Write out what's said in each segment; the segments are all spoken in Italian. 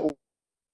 un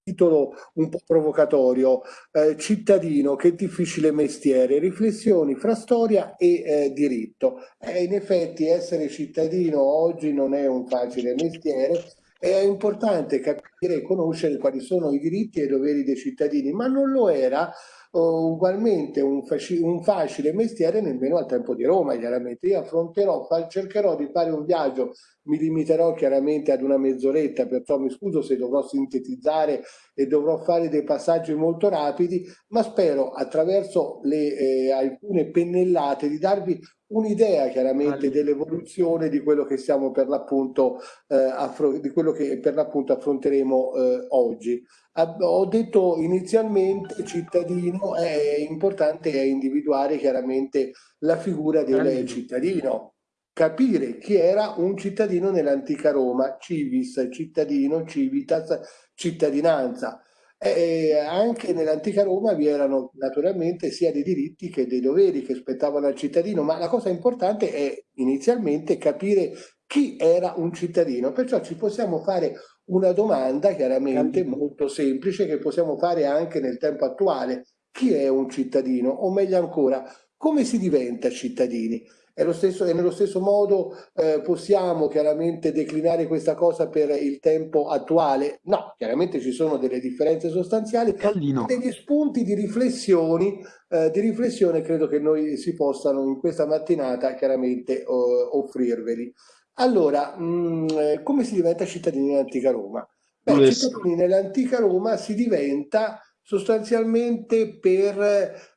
titolo un po' provocatorio, eh, cittadino, che difficile mestiere, riflessioni fra storia e eh, diritto. Eh, in effetti essere cittadino oggi non è un facile mestiere, è importante capire e conoscere quali sono i diritti e i doveri dei cittadini, ma non lo era ugualmente un, un, facile mestiere nemmeno al tempo di Roma, chiaramente. Io affronterò, cercherò di fare un viaggio, mi limiterò chiaramente ad una mezz'oretta, perciò mi scuso se dovrò sintetizzare e dovrò fare dei passaggi molto rapidi, ma spero attraverso le, eh, alcune pennellate di darvi un'idea chiaramente dell'evoluzione di quello che stiamo per l'appunto eh, di quello che per l'appunto affronteremo eh, oggi. Ho detto inizialmente cittadino è importante individuare chiaramente la figura del cittadino, capire chi era un cittadino nell'antica Roma, civis, cittadino, civitas, cittadinanza. E anche nell'antica Roma vi erano naturalmente sia dei diritti che dei doveri che spettavano al cittadino, ma la cosa importante è inizialmente capire chi era un cittadino, perciò ci possiamo fare una domanda chiaramente molto semplice che possiamo fare anche nel tempo attuale. Chi è un cittadino? O meglio ancora, come si diventa cittadini? È stesso, e nello stesso modo eh, possiamo chiaramente declinare questa cosa per il tempo attuale? No, chiaramente ci sono delle differenze sostanziali, Callino. degli spunti di riflessioni, eh, di riflessione credo che noi si possano in questa mattinata chiaramente offrirveli. Allora, mh, mm, eh, come si diventa cittadini nell'antica Roma? Beh, cittadini nell'antica Roma si diventa sostanzialmente per,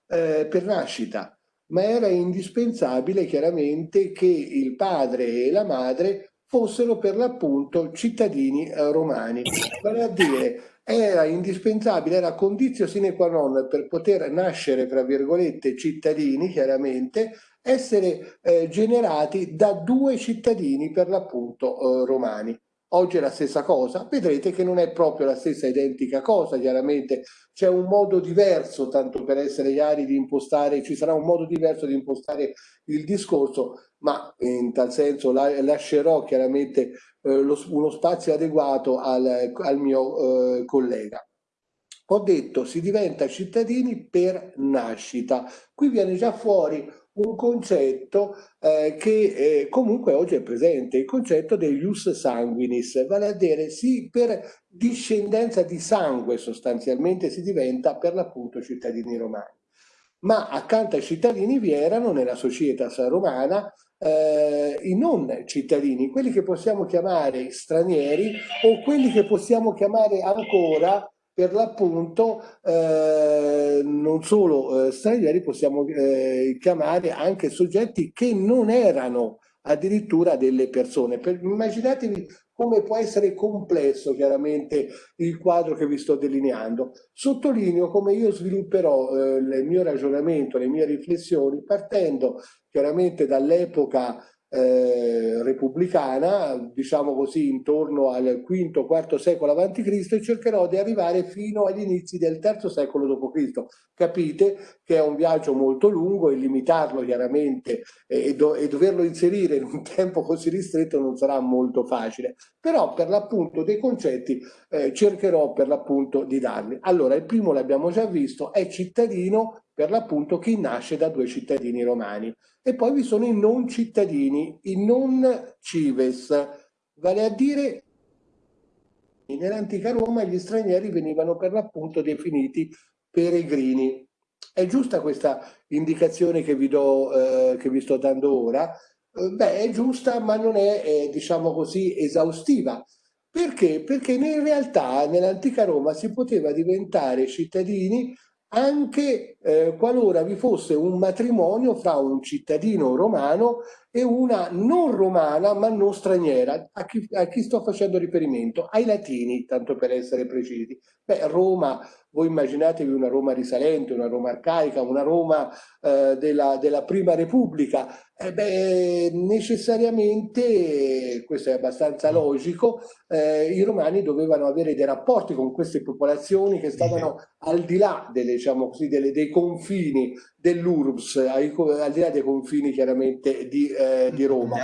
eh, per nascita ma era indispensabile chiaramente che il padre e la madre fossero per l'appunto cittadini eh, romani. Vale a dire, era indispensabile, era condizio sine qua non per poter nascere, tra virgolette, cittadini, chiaramente, essere eh, generati da due cittadini per l'appunto eh, romani. Oggi è la stessa cosa, vedrete che non è proprio la stessa identica cosa, chiaramente c'è un modo diverso, tanto per essere chiari, di impostare, ci sarà un modo diverso di impostare il discorso, ma in tal senso la, lascerò chiaramente eh, lo, uno spazio adeguato al, al mio eh, collega. Ho detto si diventa cittadini per nascita, qui viene già fuori un concetto eh, che eh, comunque oggi è presente, il concetto del ius sanguinis, vale a dire sì per discendenza di sangue sostanzialmente si diventa per l'appunto cittadini romani. Ma accanto ai cittadini vi erano nella società romana eh, i non cittadini, quelli che possiamo chiamare stranieri o quelli che possiamo chiamare ancora per l'appunto eh, non solo eh, stranieri, possiamo eh, chiamare anche soggetti che non erano addirittura delle persone. Per, immaginatevi come può essere complesso chiaramente il quadro che vi sto delineando. Sottolineo come io svilupperò eh, il mio ragionamento, le mie riflessioni partendo chiaramente dall'epoca eh, repubblicana, diciamo così intorno al V-IV secolo a.C. e cercherò di arrivare fino agli inizi del III secolo d.C. Capite che è un viaggio molto lungo e limitarlo chiaramente e, do e doverlo inserire in un tempo così ristretto non sarà molto facile, però per l'appunto dei concetti eh, cercherò per l'appunto di darli. Allora, il primo l'abbiamo già visto, è cittadino per l'appunto chi nasce da due cittadini romani. E poi vi sono i non cittadini, i non cives, vale a dire nell'antica Roma gli stranieri venivano per l'appunto definiti peregrini. È giusta questa indicazione che vi, do, eh, che vi sto dando ora? Eh, beh, è giusta, ma non è, eh, diciamo così, esaustiva. Perché? Perché in realtà nell'antica Roma si poteva diventare cittadini anche eh, qualora vi fosse un matrimonio fra un cittadino romano e una non romana ma non straniera. A chi, a chi sto facendo riferimento? Ai latini, tanto per essere precisi. Beh, Roma voi immaginatevi una Roma risalente, una Roma arcaica, una Roma eh, della, della, Prima Repubblica, eh beh, necessariamente, questo è abbastanza logico, eh, i romani dovevano avere dei rapporti con queste popolazioni che stavano al di là delle, diciamo così, delle, dei confini dell'URBS, al di là dei confini chiaramente di, eh, di Roma.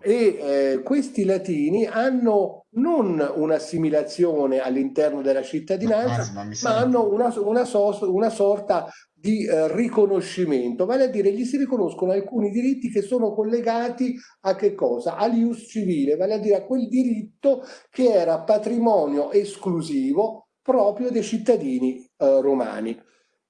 E eh, questi latini hanno non un'assimilazione all'interno della cittadinanza, ma, ma hanno una, una, so, una sorta di eh, riconoscimento, vale a dire gli si riconoscono alcuni diritti che sono collegati a che cosa? All'ius civile, vale a dire a quel diritto che era patrimonio esclusivo proprio dei cittadini eh, romani.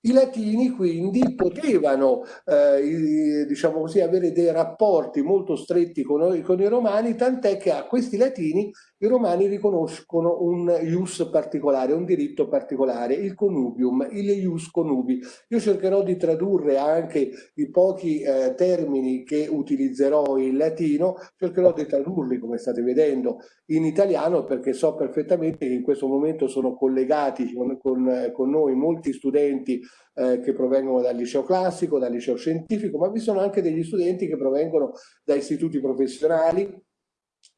I latini quindi potevano eh, diciamo così, avere dei rapporti molto stretti con, con i romani, tant'è che a questi latini i romani riconoscono un ius particolare, un diritto particolare, il connubium, il ius connubi. Io cercherò di tradurre anche i pochi eh, termini che utilizzerò in latino, cercherò di tradurli, come state vedendo, in italiano perché so perfettamente che in questo momento sono collegati con, con, con noi molti studenti eh, che provengono dal liceo classico, dal liceo scientifico, ma vi sono anche degli studenti che provengono da istituti professionali,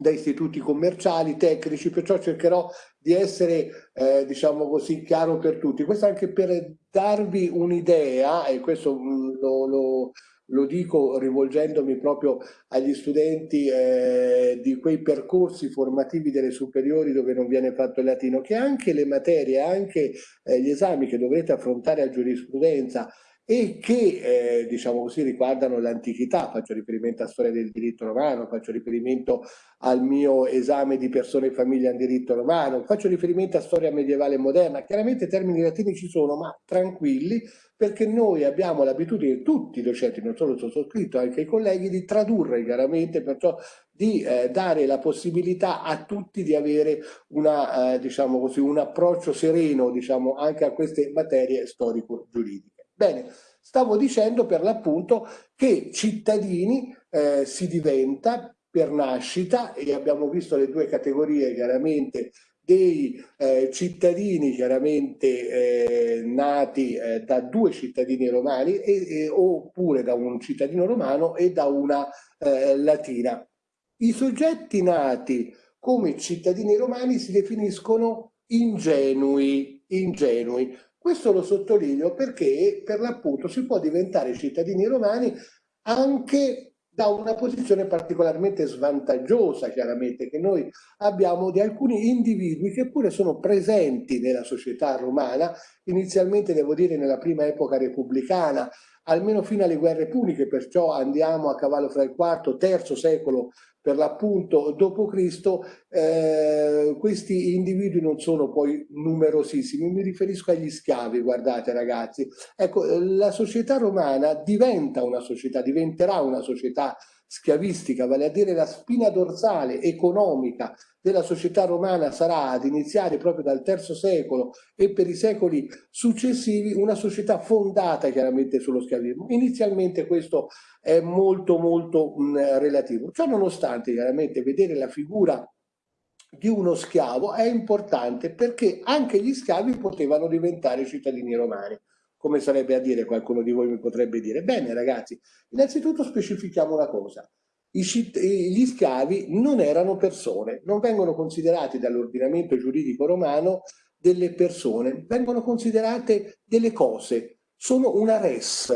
da istituti commerciali, tecnici, perciò cercherò di essere, eh, diciamo così, chiaro per tutti. Questo anche per darvi un'idea, e questo mm, lo, lo, lo, dico rivolgendomi proprio agli studenti eh, di quei percorsi formativi delle superiori dove non viene fatto il latino, che anche le materie, anche eh, gli esami che dovrete affrontare a giurisprudenza, e che eh, diciamo così riguardano l'antichità, faccio riferimento a storia del diritto romano, faccio riferimento al mio esame di persone e famiglia in diritto romano, faccio riferimento a storia medievale e moderna, chiaramente termini latini ci sono, ma tranquilli, perché noi abbiamo l'abitudine, tutti i docenti, non solo il sottoscritto, anche i colleghi, di tradurre chiaramente, perciò di eh, dare la possibilità a tutti di avere una, eh, diciamo così, un approccio sereno diciamo, anche a queste materie storico-giuridiche. Bene, stavo dicendo per l'appunto che cittadini eh, si diventa per nascita e abbiamo visto le due categorie chiaramente dei eh, cittadini chiaramente eh, nati eh, da due cittadini romani e, e, oppure da un cittadino romano e da una eh, latina. I soggetti nati come cittadini romani si definiscono ingenui, ingenui. Questo lo sottolineo perché per l'appunto si può diventare cittadini romani anche da una posizione particolarmente svantaggiosa, chiaramente, che noi abbiamo di alcuni individui che pure sono presenti nella società romana, inizialmente devo dire nella prima epoca repubblicana, almeno fino alle guerre puniche, perciò andiamo a cavallo fra il IV III secolo per l'appunto Cristo eh, questi individui non sono poi numerosissimi, mi riferisco agli schiavi, guardate ragazzi. Ecco, la società romana diventa una società, diventerà una società schiavistica, vale a dire la spina dorsale economica della società romana sarà ad iniziare proprio dal terzo secolo e per i secoli successivi una società fondata chiaramente sullo schiavismo. Inizialmente questo è molto molto mh, relativo. Ciò nonostante chiaramente vedere la figura di uno schiavo è importante perché anche gli schiavi potevano diventare cittadini romani come sarebbe a dire, qualcuno di voi mi potrebbe dire. Bene ragazzi, innanzitutto specifichiamo una cosa. Gli schiavi non erano persone, non vengono considerati dall'ordinamento giuridico romano delle persone, vengono considerate delle cose, sono una res,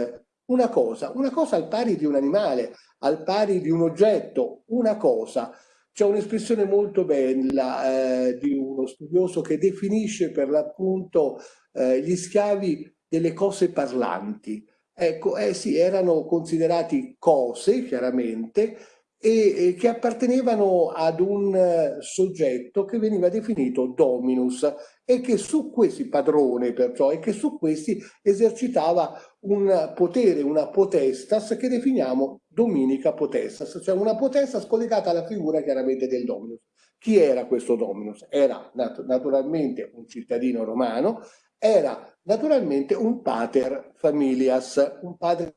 una cosa, una cosa al pari di un animale, al pari di un oggetto, una cosa. C'è un'espressione molto bella eh, di uno studioso che definisce per l'appunto eh, gli schiavi delle cose parlanti. Ecco, eh sì, erano considerati cose, chiaramente, e, e che appartenevano ad un uh, soggetto che veniva definito dominus e che su questi, padrone perciò, e che su questi esercitava un potere, una potestas che definiamo dominica potestas, cioè una potestas collegata alla figura chiaramente del dominus. Chi era questo dominus? Era nat naturalmente un cittadino romano era naturalmente un pater familias, un padre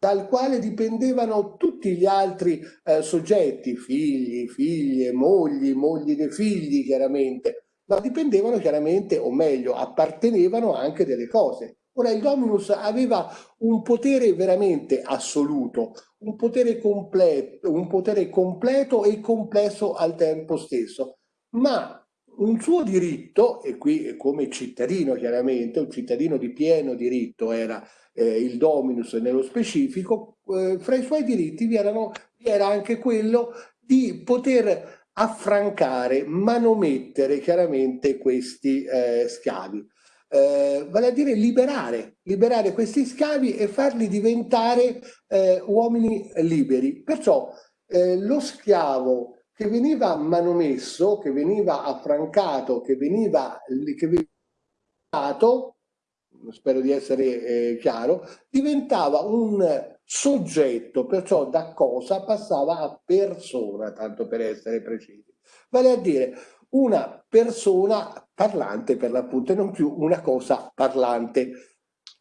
dal quale dipendevano tutti gli altri eh, soggetti, figli, figlie, mogli, mogli dei figli chiaramente, ma dipendevano chiaramente, o meglio, appartenevano anche delle cose. Ora il Dominus aveva un potere veramente assoluto, un potere completo, un potere completo e complesso al tempo stesso. ma un suo diritto, e qui come cittadino chiaramente, un cittadino di pieno diritto era eh, il Dominus nello specifico, eh, fra i suoi diritti vi, erano, vi era anche quello di poter affrancare, manomettere chiaramente questi eh, schiavi. Eh, vale a dire liberare, liberare questi schiavi e farli diventare eh, uomini liberi. Perciò eh, lo schiavo che veniva manomesso, che veniva affrancato, che veniva, che veniva spero di essere eh, chiaro, diventava un soggetto, perciò da cosa passava a persona, tanto per essere precisi. Vale a dire una persona parlante per l'appunto e non più una cosa parlante.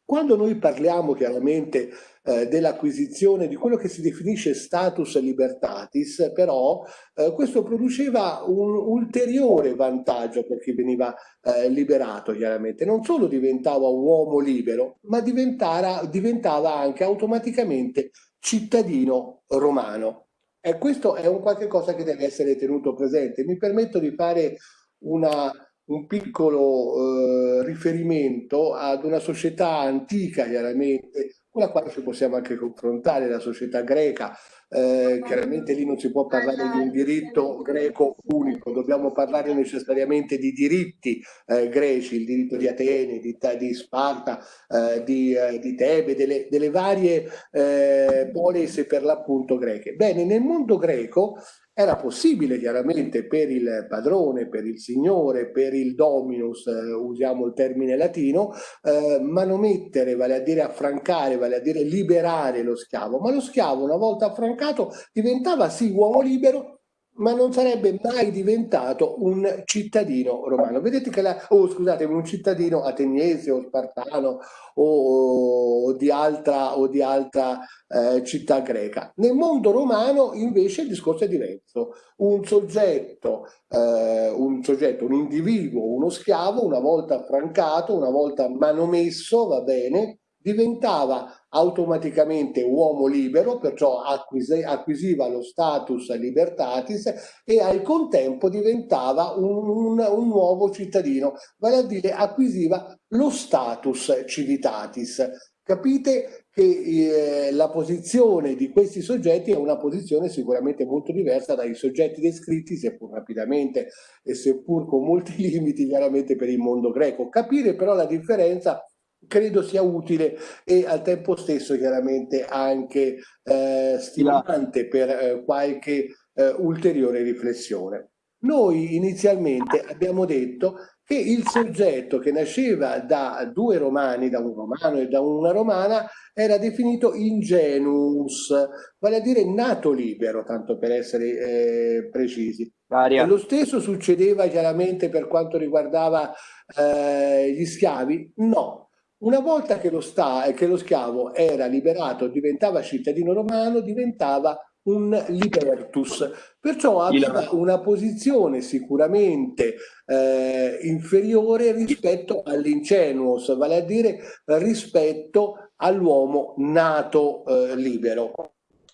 Quando noi parliamo chiaramente eh, dell'acquisizione di quello che si definisce status libertatis, però eh, questo produceva un ulteriore vantaggio per chi veniva eh, liberato chiaramente. Non solo diventava uomo libero, ma diventava anche automaticamente cittadino romano. E questo è un qualche cosa che deve essere tenuto presente. Mi permetto di fare una, un piccolo eh, riferimento ad una società antica, chiaramente, con la quale ci possiamo anche confrontare, la società greca. Eh, chiaramente lì non si può parlare di un diritto greco unico, dobbiamo parlare necessariamente di diritti eh, greci, il diritto di Atene, di, di Sparta, eh, di, eh, di, Tebe, delle, delle varie eh, polise per l'appunto greche. Bene, nel mondo greco era possibile chiaramente per il padrone, per il signore, per il dominus, eh, usiamo il termine latino, eh, manomettere, vale a dire affrancare, vale a dire liberare lo schiavo, ma lo schiavo una volta affrancato diventava sì uomo libero, ma non sarebbe mai diventato un cittadino romano. Vedete che la, oh, scusate, un cittadino ateniese o spartano o, o di altra, o di altra eh, città greca. Nel mondo romano invece il discorso è diverso. Un soggetto, eh, un soggetto, un individuo, uno schiavo, una volta affrancato, una volta manomesso, va bene, diventava automaticamente uomo libero, perciò acquisiva lo status libertatis e al contempo diventava un, un, nuovo cittadino, vale a dire acquisiva lo status civitatis. Capite che eh, la posizione di questi soggetti è una posizione sicuramente molto diversa dai soggetti descritti, seppur rapidamente e seppur con molti limiti chiaramente per il mondo greco. Capire però la differenza credo sia utile e al tempo stesso chiaramente anche eh, stimolante per eh, qualche eh, ulteriore riflessione. Noi inizialmente abbiamo detto che il soggetto che nasceva da due romani, da un romano e da una romana, era definito ingenuus, vale a dire nato libero, tanto per essere eh, precisi. Aria. lo stesso succedeva chiaramente per quanto riguardava eh, gli schiavi? No, una volta che lo, sta, che lo schiavo era liberato, diventava cittadino romano, diventava un libertus, perciò aveva una posizione sicuramente eh, inferiore rispetto all'incenuos, vale a dire rispetto all'uomo nato eh, libero.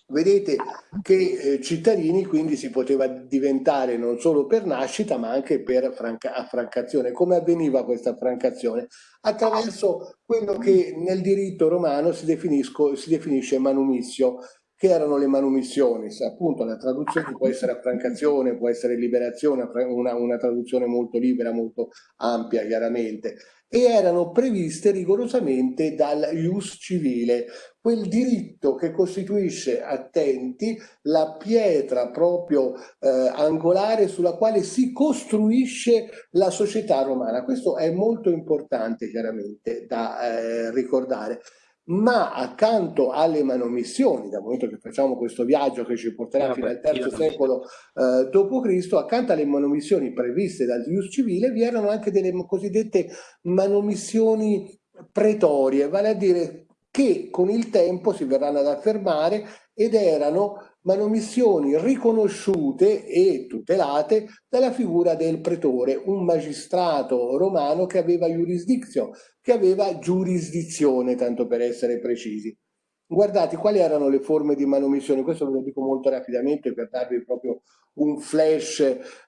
Vedete che eh, cittadini quindi si poteva diventare non solo per nascita ma anche per affrancazione. Come avveniva questa affrancazione? Attraverso quello che nel diritto romano si, si definisce manumissio, che erano le manumissioni, appunto la traduzione può essere affrancazione, può essere liberazione, una, una traduzione molto libera, molto ampia chiaramente, e erano previste rigorosamente dal ius civile, quel diritto che costituisce, attenti, la pietra proprio eh, angolare sulla quale si costruisce la società romana. Questo è molto importante chiaramente da eh, ricordare ma accanto alle manomissioni, dal momento che facciamo questo viaggio che ci porterà fino al terzo secolo eh, d.C., accanto alle manomissioni previste dal Ius civile vi erano anche delle cosiddette manomissioni pretorie, vale a dire che con il tempo si verranno ad affermare ed erano manomissioni riconosciute e tutelate dalla figura del pretore, un magistrato romano che aveva giurisdizione, che aveva giurisdizione, tanto per essere precisi. Guardate, quali erano le forme di manomissione? Questo ve lo dico molto rapidamente per darvi proprio un flash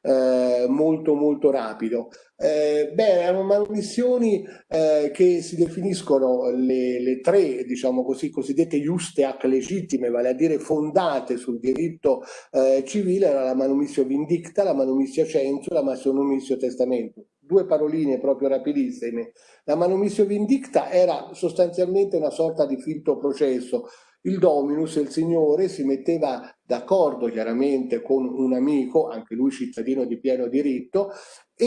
eh, molto molto rapido. Eh, beh, erano manomissioni eh, che si definiscono le, le, tre, diciamo così, cosiddette justeac legittime, vale a dire fondate sul diritto eh, civile, era la manomissio vindicta, la manomissio censo, la manomissio testamento. Due paroline proprio rapidissime. La manomissio vindicta era sostanzialmente una sorta di finto processo, il Dominus, il Signore, si metteva d'accordo chiaramente con un amico, anche lui cittadino di pieno diritto, e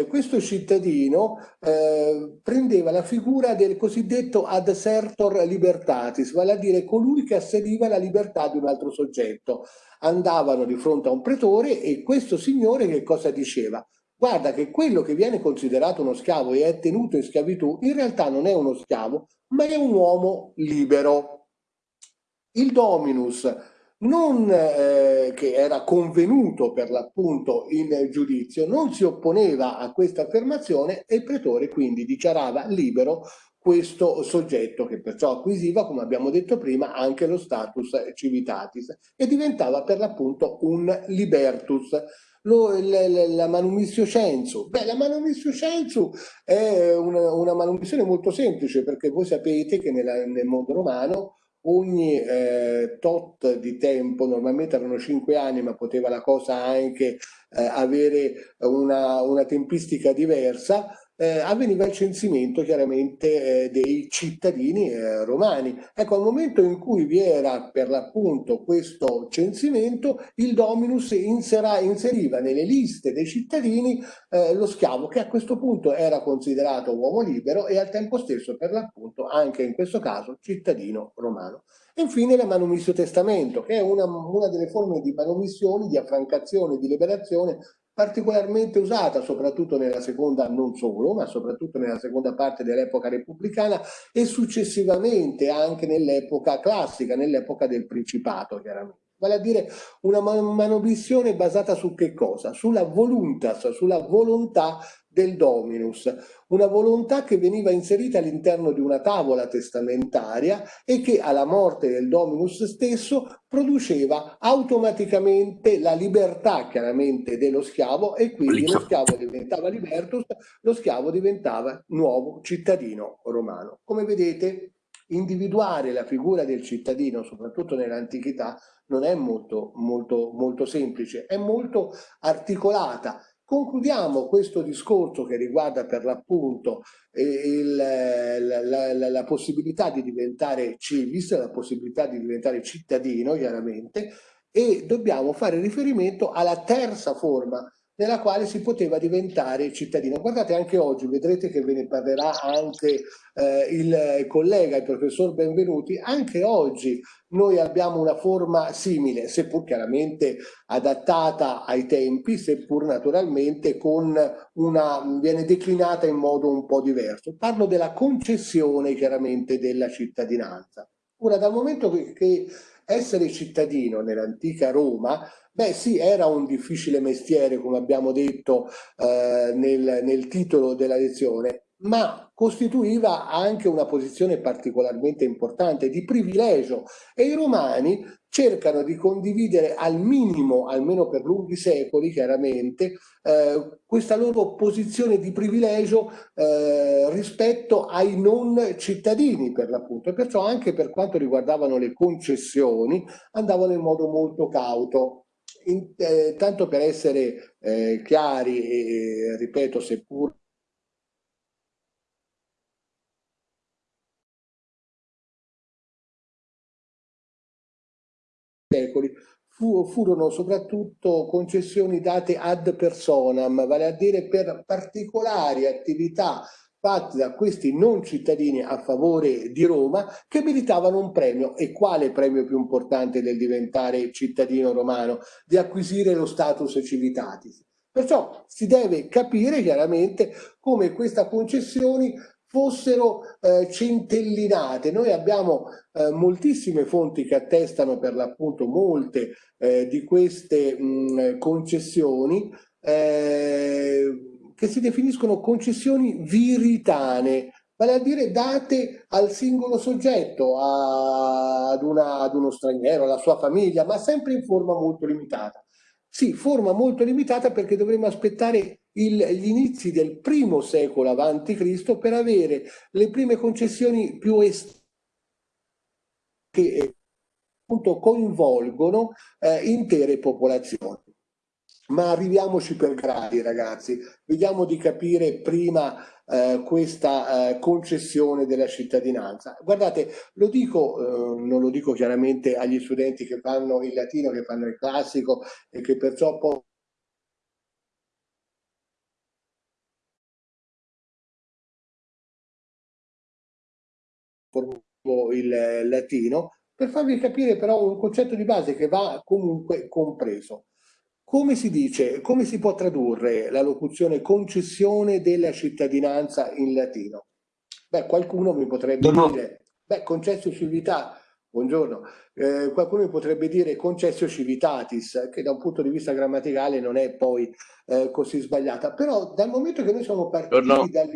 eh, questo cittadino eh, prendeva la figura del cosiddetto adsertor libertatis, vale a dire colui che assediva la libertà di un altro soggetto. Andavano di fronte a un pretore e questo signore che cosa diceva? Guarda che quello che viene considerato uno schiavo e è tenuto in schiavitù in realtà non è uno schiavo, ma è un uomo libero. Il Dominus, non, eh, che era convenuto per l'appunto in giudizio, non si opponeva a questa affermazione e il pretore quindi dichiarava libero questo soggetto che perciò acquisiva, come abbiamo detto prima, anche lo status civitatis e diventava per l'appunto un libertus. Lo, la, la manumissio censu. Beh, la manumissio censu è una, una manumissione molto semplice perché voi sapete che nella, nel mondo romano ogni eh, tot di tempo, normalmente erano cinque anni, ma poteva la cosa anche eh, avere una, una tempistica diversa, eh, avveniva il censimento chiaramente eh, dei cittadini eh, romani. Ecco, al momento in cui vi era per l'appunto questo censimento, il Dominus insera, inseriva nelle liste dei cittadini eh, lo schiavo che a questo punto era considerato uomo libero e al tempo stesso per l'appunto anche in questo caso cittadino romano. Infine la manumissio testamento, che è una, una delle forme di manomissione, di affrancazione, di liberazione particolarmente usata soprattutto nella seconda, non solo, ma soprattutto nella seconda parte dell'epoca repubblicana e successivamente anche nell'epoca classica, nell'epoca del Principato chiaramente. Vale a dire una manomissione basata su che cosa? Sulla voluntas, sulla volontà del Dominus, una volontà che veniva inserita all'interno di una tavola testamentaria e che alla morte del Dominus stesso produceva automaticamente la libertà chiaramente dello schiavo e quindi lo schiavo diventava libertus, lo schiavo diventava nuovo cittadino romano. Come vedete individuare la figura del cittadino, soprattutto nell'antichità, non è molto, molto, molto semplice, è molto articolata Concludiamo questo discorso che riguarda per l'appunto eh, la, la, la, la, possibilità di diventare civis, la possibilità di diventare cittadino chiaramente e dobbiamo fare riferimento alla terza forma nella quale si poteva diventare cittadino. Guardate anche oggi, vedrete che ve ne parlerà anche eh, il collega, il professor Benvenuti, anche oggi noi abbiamo una forma simile, seppur chiaramente adattata ai tempi, seppur naturalmente con una, viene declinata in modo un po' diverso. Parlo della concessione chiaramente della cittadinanza. Ora, dal momento che, che essere cittadino nell'antica Roma Beh sì, era un difficile mestiere, come abbiamo detto eh, nel, nel titolo della lezione, ma costituiva anche una posizione particolarmente importante di privilegio e i romani cercano di condividere al minimo, almeno per lunghi secoli chiaramente, eh, questa loro posizione di privilegio eh, rispetto ai non cittadini per l'appunto. E perciò anche per quanto riguardavano le concessioni andavano in modo molto cauto. In, eh, tanto per essere eh, chiari e ripeto seppur secoli fu, furono soprattutto concessioni date ad personam, vale a dire per particolari attività fatti da questi non cittadini a favore di Roma che meritavano un premio. E quale premio più importante del diventare cittadino romano? Di acquisire lo status civitatis. Perciò si deve capire chiaramente come queste concessioni fossero eh, centellinate. Noi abbiamo eh, moltissime fonti che attestano per l'appunto molte eh, di queste mh, concessioni eh, che si definiscono concessioni viritane. vale a dire date al singolo soggetto, a, ad, una, ad uno straniero, alla sua famiglia, ma sempre in forma molto limitata. Sì, forma molto limitata perché dovremmo aspettare il, gli inizi del primo secolo avanti Cristo per avere le prime concessioni più estese che appunto coinvolgono eh, intere popolazioni. Ma arriviamoci per gradi ragazzi, vediamo di capire prima eh, questa eh, concessione della cittadinanza. Guardate, lo dico, eh, non lo dico chiaramente agli studenti che fanno il latino, che fanno il classico e che perciò poi il latino, per farvi capire però un concetto di base che va comunque compreso. Come si dice, come si può tradurre la locuzione concessione della cittadinanza in latino? Beh, qualcuno mi potrebbe no, dire, beh, concessio civita, buongiorno, eh, qualcuno mi potrebbe dire concessio civitatis, che da un punto di vista grammaticale non è poi eh, così sbagliata, però dal momento che noi siamo partiti no. dall'idea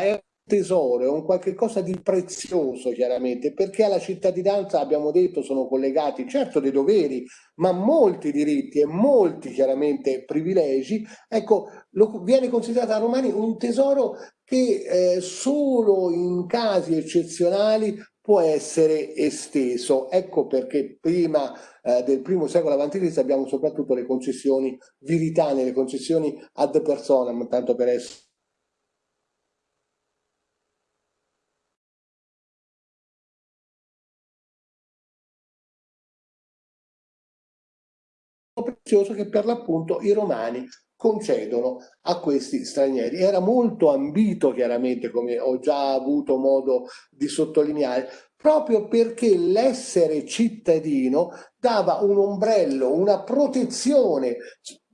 è tesoro, è un qualche cosa di prezioso chiaramente, perché alla cittadinanza abbiamo detto sono collegati certo dei doveri, ma molti diritti e molti chiaramente privilegi, ecco, lo, viene considerato a Romani un tesoro che eh, solo in casi eccezionali può essere esteso. Ecco perché prima eh, del primo secolo a.C. abbiamo soprattutto le concessioni viritane, le concessioni ad personam, tanto per essere prezioso che per l'appunto i romani concedono a questi stranieri. Era molto ambito chiaramente, come ho già avuto modo di sottolineare, proprio perché l'essere cittadino dava un ombrello, una protezione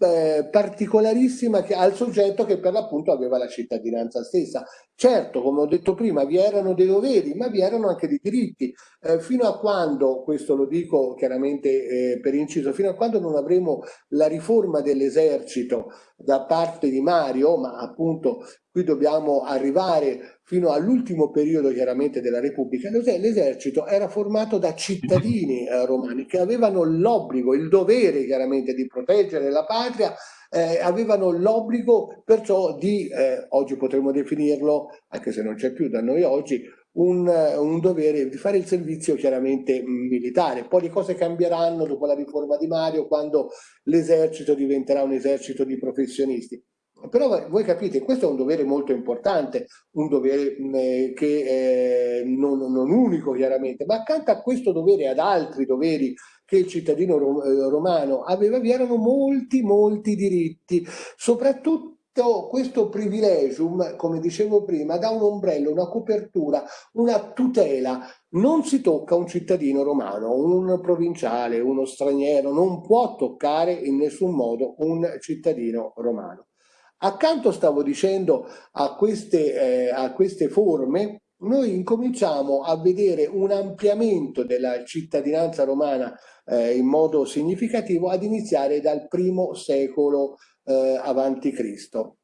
eh, particolarissima che, al soggetto che per l'appunto aveva la cittadinanza stessa. Certo, come ho detto prima, vi erano dei doveri, ma vi erano anche dei diritti. Eh, fino a quando, questo lo dico chiaramente eh, per inciso, fino a quando non avremo la riforma dell'esercito da parte di Mario, ma appunto qui dobbiamo arrivare fino all'ultimo periodo chiaramente della Repubblica, l'esercito era formato da cittadini eh, romani che avevano l'obbligo, il dovere chiaramente di proteggere la patria, eh, avevano l'obbligo perciò di, eh, oggi potremmo definirlo, anche se non c'è più da noi oggi, un, un, dovere di fare il servizio chiaramente militare. Poi le cose cambieranno dopo la riforma di Mario quando l'esercito diventerà un esercito di professionisti. Però voi capite, questo è un dovere molto importante, un dovere eh, che è non, non, unico chiaramente, ma accanto a questo dovere ad altri doveri che il cittadino rom eh, romano aveva, vi erano molti, molti diritti, soprattutto questo privilegium, come dicevo prima, dà un ombrello, una copertura, una tutela. Non si tocca un cittadino romano, un provinciale, uno straniero, non può toccare in nessun modo un cittadino romano. Accanto, stavo dicendo, a queste, eh, a queste forme, noi incominciamo a vedere un ampliamento della cittadinanza romana eh, in modo significativo ad iniziare dal primo secolo eh, avanti Cristo.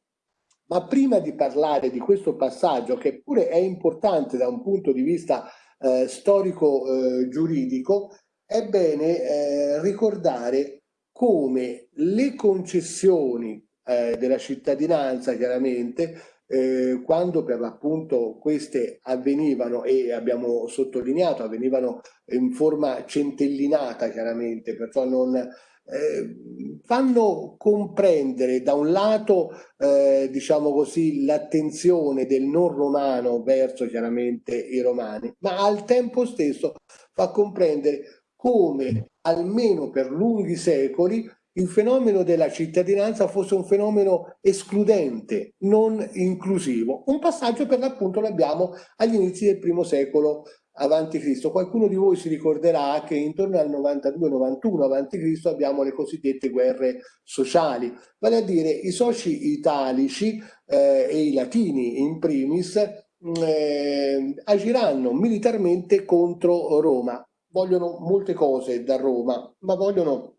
Ma prima di parlare di questo passaggio, che pure è importante da un punto di vista eh, storico-giuridico, eh, è bene eh, ricordare come le concessioni eh, della cittadinanza chiaramente, eh, quando per l'appunto queste avvenivano e abbiamo sottolineato avvenivano in forma centellinata chiaramente, perciò non eh, fanno comprendere da un lato eh, diciamo così l'attenzione del non romano verso chiaramente i romani, ma al tempo stesso fa comprendere come almeno per lunghi secoli il fenomeno della cittadinanza fosse un fenomeno escludente, non inclusivo. Un passaggio per l'appunto lo abbiamo agli inizi del primo secolo avanti Cristo. Qualcuno di voi si ricorderà che intorno al 92-91 avanti Cristo abbiamo le cosiddette guerre sociali, vale a dire i soci italici eh, e i latini in primis eh, agiranno militarmente contro Roma. Vogliono molte cose da Roma, ma vogliono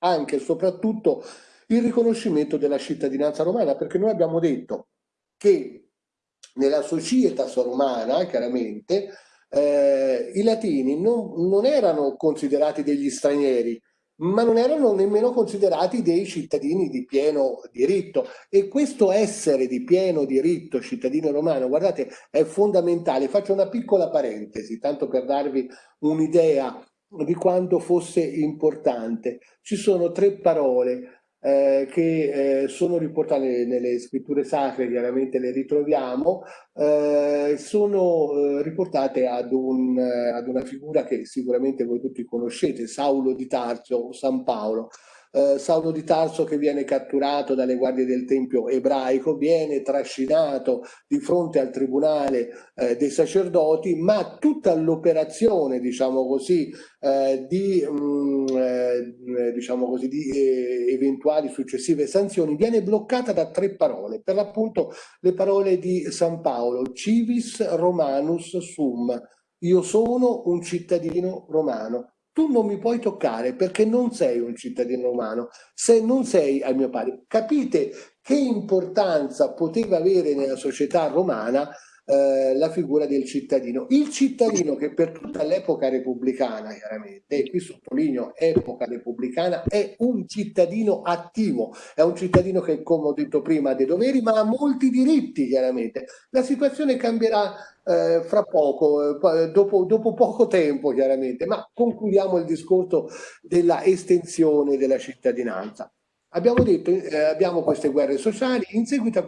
anche e soprattutto il riconoscimento della cittadinanza romana, perché noi abbiamo detto che nella societas romana, chiaramente, eh, i latini non, non erano considerati degli stranieri, ma non erano nemmeno considerati dei cittadini di pieno diritto e questo essere di pieno diritto cittadino romano, guardate, è fondamentale. Faccio una piccola parentesi, tanto per darvi un'idea di quanto fosse importante. Ci sono tre parole eh, che eh, sono riportate nelle scritture sacre, chiaramente le ritroviamo, eh, sono eh, riportate ad, un, eh, ad, una figura che sicuramente voi tutti conoscete, Saulo di Tarso, San Paolo eh, Saulo di Tarso che viene catturato dalle guardie del Tempio ebraico, viene trascinato di fronte al tribunale eh, dei sacerdoti, ma tutta l'operazione, diciamo così, eh, di, mh, mm, eh, diciamo così, di eh, eventuali successive sanzioni viene bloccata da tre parole, per l'appunto le parole di San Paolo, civis romanus sum, io sono un cittadino romano, tu non mi puoi toccare perché non sei un cittadino romano, se non sei al mio pari. Capite che importanza poteva avere nella società romana eh, la figura del cittadino. Il cittadino che per tutta l'epoca repubblicana, chiaramente, e qui sottolineo epoca repubblicana, è un cittadino attivo, è un cittadino che, come ho detto prima, ha dei doveri, ma ha molti diritti, chiaramente. La situazione cambierà eh, fra poco, eh, dopo, dopo, poco tempo, chiaramente, ma concludiamo il discorso della estensione della cittadinanza. Abbiamo detto, eh, abbiamo queste guerre sociali, in seguito a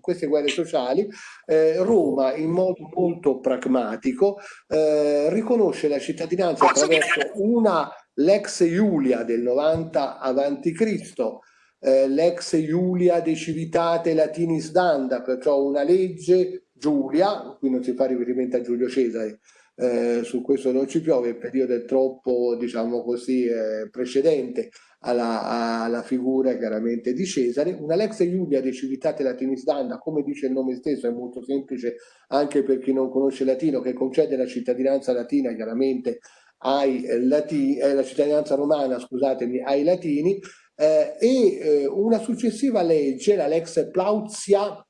queste guerre sociali eh, Roma in modo molto pragmatico eh, riconosce la cittadinanza attraverso una l'ex Iulia del 90 avanti Cristo, eh, l'ex Iulia de Civitate Latinis Danda, perciò una legge Giulia, qui non si fa riferimento a Giulio Cesare, eh, su questo non ci piove, il periodo è troppo, diciamo così, eh, precedente alla, alla, figura chiaramente di Cesare. Una Lex Iulia de Civitate Latinis Danda, come dice il nome stesso, è molto semplice anche per chi non conosce latino, che concede la cittadinanza latina chiaramente ai latini, eh, la cittadinanza romana, scusatemi, ai latini, eh, e eh, una successiva legge, la Lex Plauzia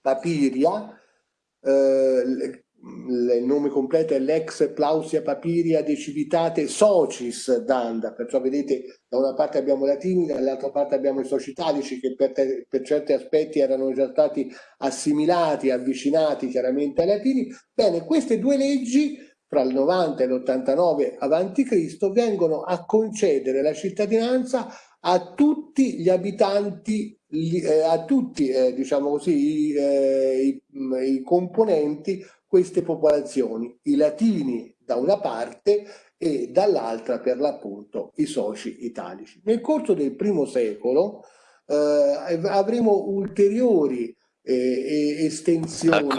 Papiria, eh, il nome completo è l'ex Plausia Papiria de Civitate Socis Danda, perciò vedete da una parte abbiamo i latini, dall'altra parte abbiamo i soci italici che per, per, certi aspetti erano già stati assimilati, avvicinati chiaramente ai latini. Bene, queste due leggi fra il 90 e l'89 avanti Cristo vengono a concedere la cittadinanza a tutti gli abitanti, eh, a tutti eh, diciamo così, i, eh, i, i componenti queste popolazioni, i latini da una parte e dall'altra per l'appunto i soci italici. Nel corso del primo secolo eh, avremo ulteriori eh, estensioni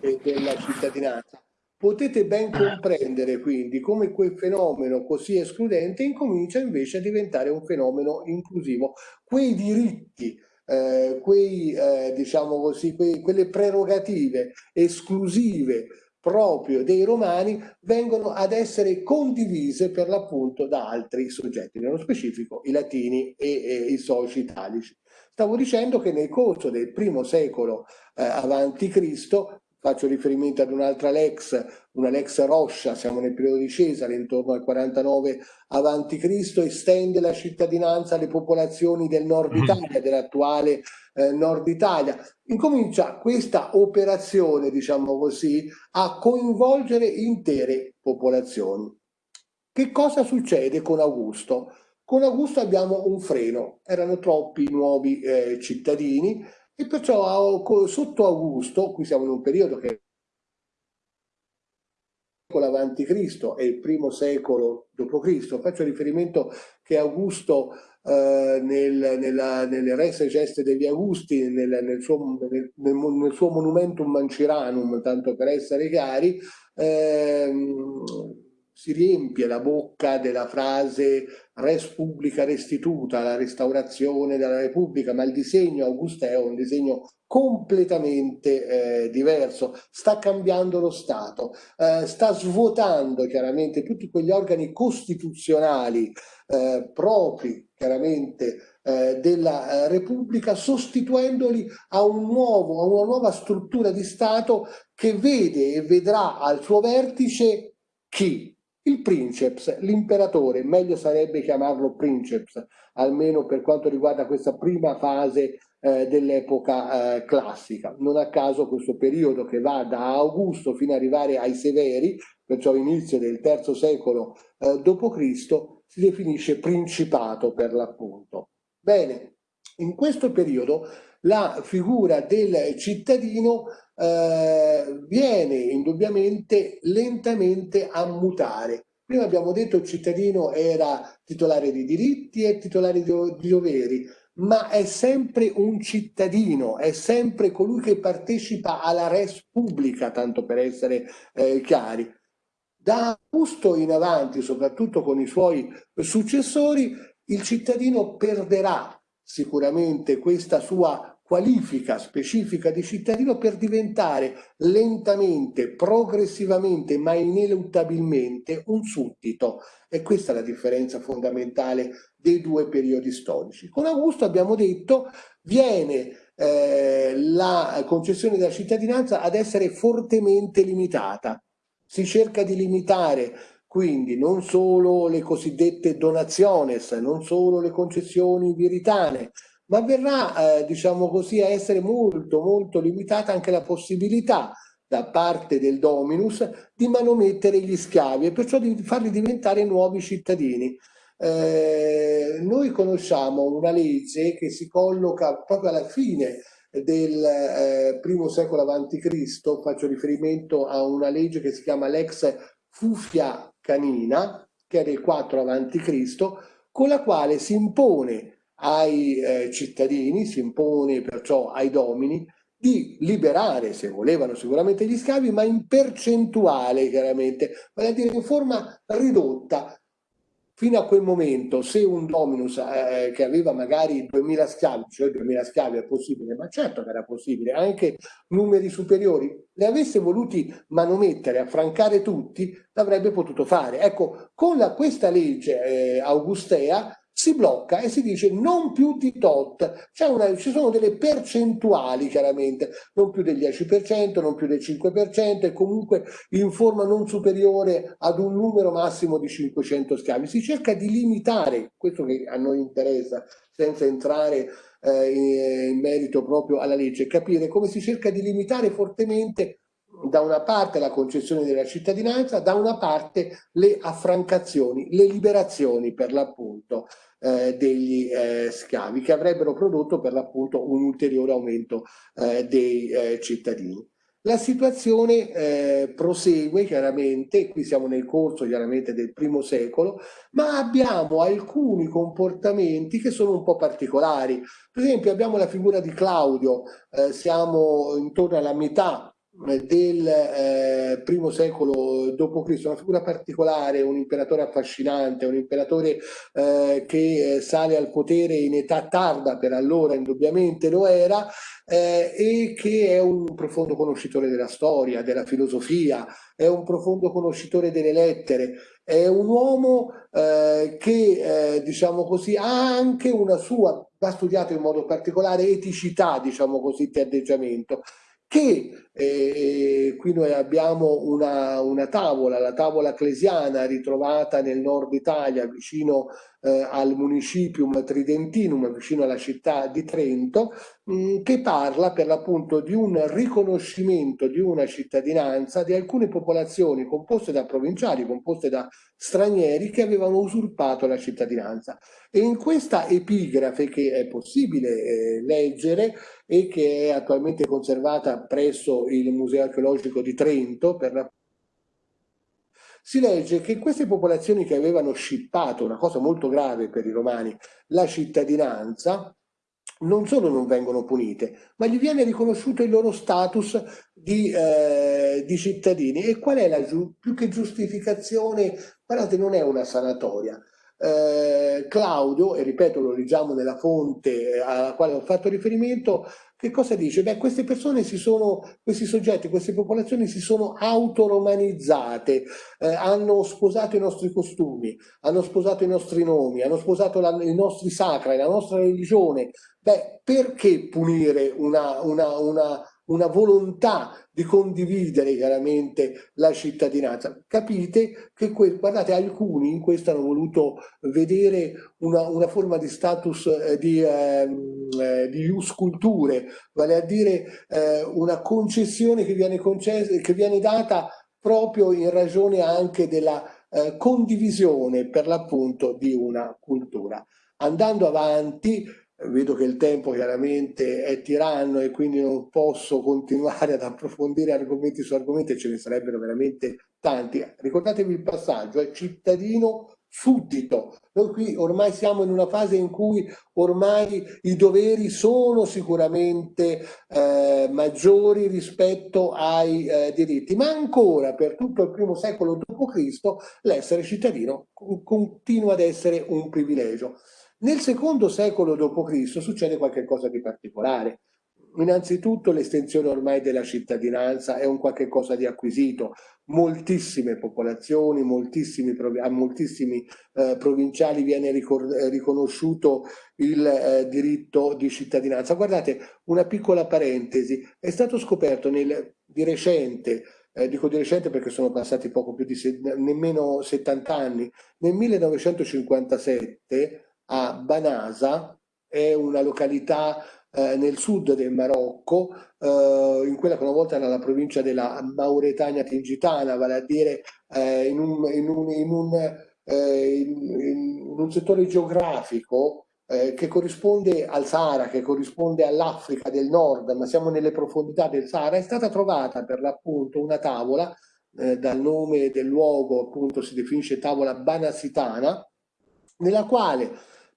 ecco. della cittadinanza. Potete ben comprendere quindi come quel fenomeno così escludente incomincia invece a diventare un fenomeno inclusivo. Quei diritti eh, quei, eh, diciamo così, quei, quelle prerogative esclusive proprio dei romani vengono ad essere condivise per l'appunto da altri soggetti, nello specifico i latini e, e i soci italici. Stavo dicendo che nel corso del primo secolo eh, avanti Cristo faccio riferimento ad un'altra Lex, una Lex Roscia, siamo nel periodo di Cesare, intorno al 49 avanti Cristo, estende la cittadinanza alle popolazioni del nord mm. Italia, dell'attuale eh, nord Italia. Incomincia questa operazione, diciamo così, a coinvolgere intere popolazioni. Che cosa succede con Augusto? Con Augusto abbiamo un freno, erano troppi nuovi eh, cittadini, e perciò sotto Augusto, qui siamo in un periodo che avanti Cristo e il primo secolo d.C. Faccio riferimento che Augusto eh, nel, nella, nelle Res Geste degli Augusti, nel, nel, suo, nel, nel, suo, Monumentum Manciranum, tanto per essere chiari, ehm, si riempie la bocca della frase res publica restituta, la restaurazione della Repubblica, ma il disegno augusteo è un disegno completamente eh, diverso, sta cambiando lo Stato, eh, sta svuotando chiaramente tutti quegli organi costituzionali eh, propri chiaramente eh, della eh, Repubblica sostituendoli a, un nuovo, a una nuova struttura di Stato che vede e vedrà al suo vertice chi? Il princeps, l'imperatore, meglio sarebbe chiamarlo princeps, almeno per quanto riguarda questa prima fase eh, dell'epoca eh, classica. Non a caso questo periodo che va da Augusto fino ad arrivare ai Severi, perciò inizio del terzo secolo eh, d.C., si definisce principato per l'appunto. Bene, in questo periodo la figura del cittadino eh, viene indubbiamente lentamente a mutare. Prima abbiamo detto che il cittadino era titolare di diritti e titolare di, doveri, ma è sempre un cittadino, è sempre colui che partecipa alla res pubblica, tanto per essere eh, chiari. Da Augusto in avanti, soprattutto con i suoi successori, il cittadino perderà sicuramente questa sua qualifica specifica di cittadino per diventare lentamente, progressivamente, ma ineluttabilmente un suddito. E questa è la differenza fondamentale dei due periodi storici. Con Augusto abbiamo detto viene eh, la concessione della cittadinanza ad essere fortemente limitata. Si cerca di limitare quindi non solo le cosiddette donaciones, non solo le concessioni viritane, ma verrà, eh, diciamo così, a essere molto, molto limitata anche la possibilità da parte del dominus di manomettere gli schiavi e perciò di farli diventare nuovi cittadini. Eh, noi conosciamo una legge che si colloca proprio alla fine del eh, primo secolo avanti Cristo, faccio riferimento a una legge che si chiama Lex Fufia Canina, che è del 4 avanti Cristo, con la quale si impone ai eh, cittadini, si impone perciò ai domini, di liberare, se volevano sicuramente gli schiavi, ma in percentuale chiaramente, vale a dire in forma ridotta. Fino a quel momento, se un dominus eh, che aveva magari 2000 schiavi, cioè 2000 schiavi è possibile, ma certo che era possibile, anche numeri superiori, le avesse voluti manomettere, affrancare tutti, l'avrebbe potuto fare. Ecco, con la, questa legge eh, augustea si blocca e si dice non più di tot, una, ci sono delle percentuali chiaramente, non più del 10%, non più del 5% e comunque in forma non superiore ad un numero massimo di 500 schiavi. Si cerca di limitare, questo che a noi interessa, senza entrare eh, in, in merito proprio alla legge, capire come si cerca di limitare fortemente da una parte la concessione della cittadinanza, da una parte le affrancazioni, le liberazioni per l'appunto eh, degli eh, schiavi che avrebbero prodotto per l'appunto un ulteriore aumento eh, dei eh, cittadini. La situazione eh, prosegue chiaramente, qui siamo nel corso chiaramente del primo secolo, ma abbiamo alcuni comportamenti che sono un po' particolari. Per esempio abbiamo la figura di Claudio, eh, siamo intorno alla metà del eh, primo secolo d.C., una figura particolare, un imperatore affascinante, un imperatore eh, che eh, sale al potere in età tarda, per allora indubbiamente lo era, eh, e che è un profondo conoscitore della storia, della filosofia, è un profondo conoscitore delle lettere, è un uomo eh, che, diciamo così, ha anche una sua, va studiato in modo particolare, eticità, diciamo così, di atteggiamento che eh, qui noi abbiamo una, una, tavola, la tavola ecclesiana ritrovata nel nord Italia vicino eh, al municipium tridentinum, vicino alla città di Trento, mh, mm, che parla per l'appunto di un riconoscimento di una cittadinanza di alcune popolazioni composte da provinciali, composte da stranieri che avevano usurpato la cittadinanza. E in questa epigrafe che è possibile eh, leggere e che è attualmente conservata presso il Museo archeologico di Trento per la si legge che queste popolazioni che avevano scippato, una cosa molto grave per i romani, la cittadinanza, non solo non vengono punite, ma gli viene riconosciuto il loro status di, eh, di cittadini. E qual è la più che giustificazione? Guardate, non è una sanatoria. eh, Claudio, e ripeto lo leggiamo nella fonte eh, alla quale ho fatto riferimento, che cosa dice? Beh, queste persone si sono, questi soggetti, queste popolazioni si sono autoromanizzate, eh, hanno sposato i nostri costumi, hanno sposato i nostri nomi, hanno sposato la, i nostri sacri, la nostra religione. Beh, perché punire una, una, una una volontà di condividere chiaramente la cittadinanza. Capite che, guardate, alcuni in questo hanno voluto vedere una, una forma di status eh, di, eh, di ius culture, vale a dire eh, una concessione che viene, concessa, che viene data proprio in ragione anche della eh, condivisione per l'appunto di una cultura. Andando avanti, vedo che il tempo chiaramente è tiranno e quindi non posso continuare ad approfondire argomenti su argomenti ce ne sarebbero veramente tanti. Ricordatevi il passaggio, è cittadino suddito. Noi qui ormai siamo in una fase in cui ormai i doveri sono sicuramente eh, maggiori rispetto ai eh, diritti, ma ancora per tutto il primo secolo d.C. l'essere cittadino continua ad essere un privilegio. Nel secondo secolo d.C. succede qualcosa di particolare. Innanzitutto l'estensione ormai della cittadinanza è un qualche cosa di acquisito. Moltissime popolazioni, moltissimi, a moltissimi eh, provinciali viene riconosciuto il eh, diritto di cittadinanza. Guardate, una piccola parentesi, è stato scoperto nel, di recente eh, dico di recente perché sono passati poco più di nemmeno 70 anni, nel 1957 a Banasa, è una località eh, nel sud del Marocco, eh, in quella che una volta era la provincia della Mauretania Tingitana, vale a dire eh, in, un, in, un, in, un, eh, in, un, settore geografico eh, che corrisponde al Sahara, che corrisponde all'Africa del Nord, ma siamo nelle profondità del Sahara, è stata trovata per l'appunto una tavola, eh, dal nome del luogo appunto si definisce tavola banasitana, nella quale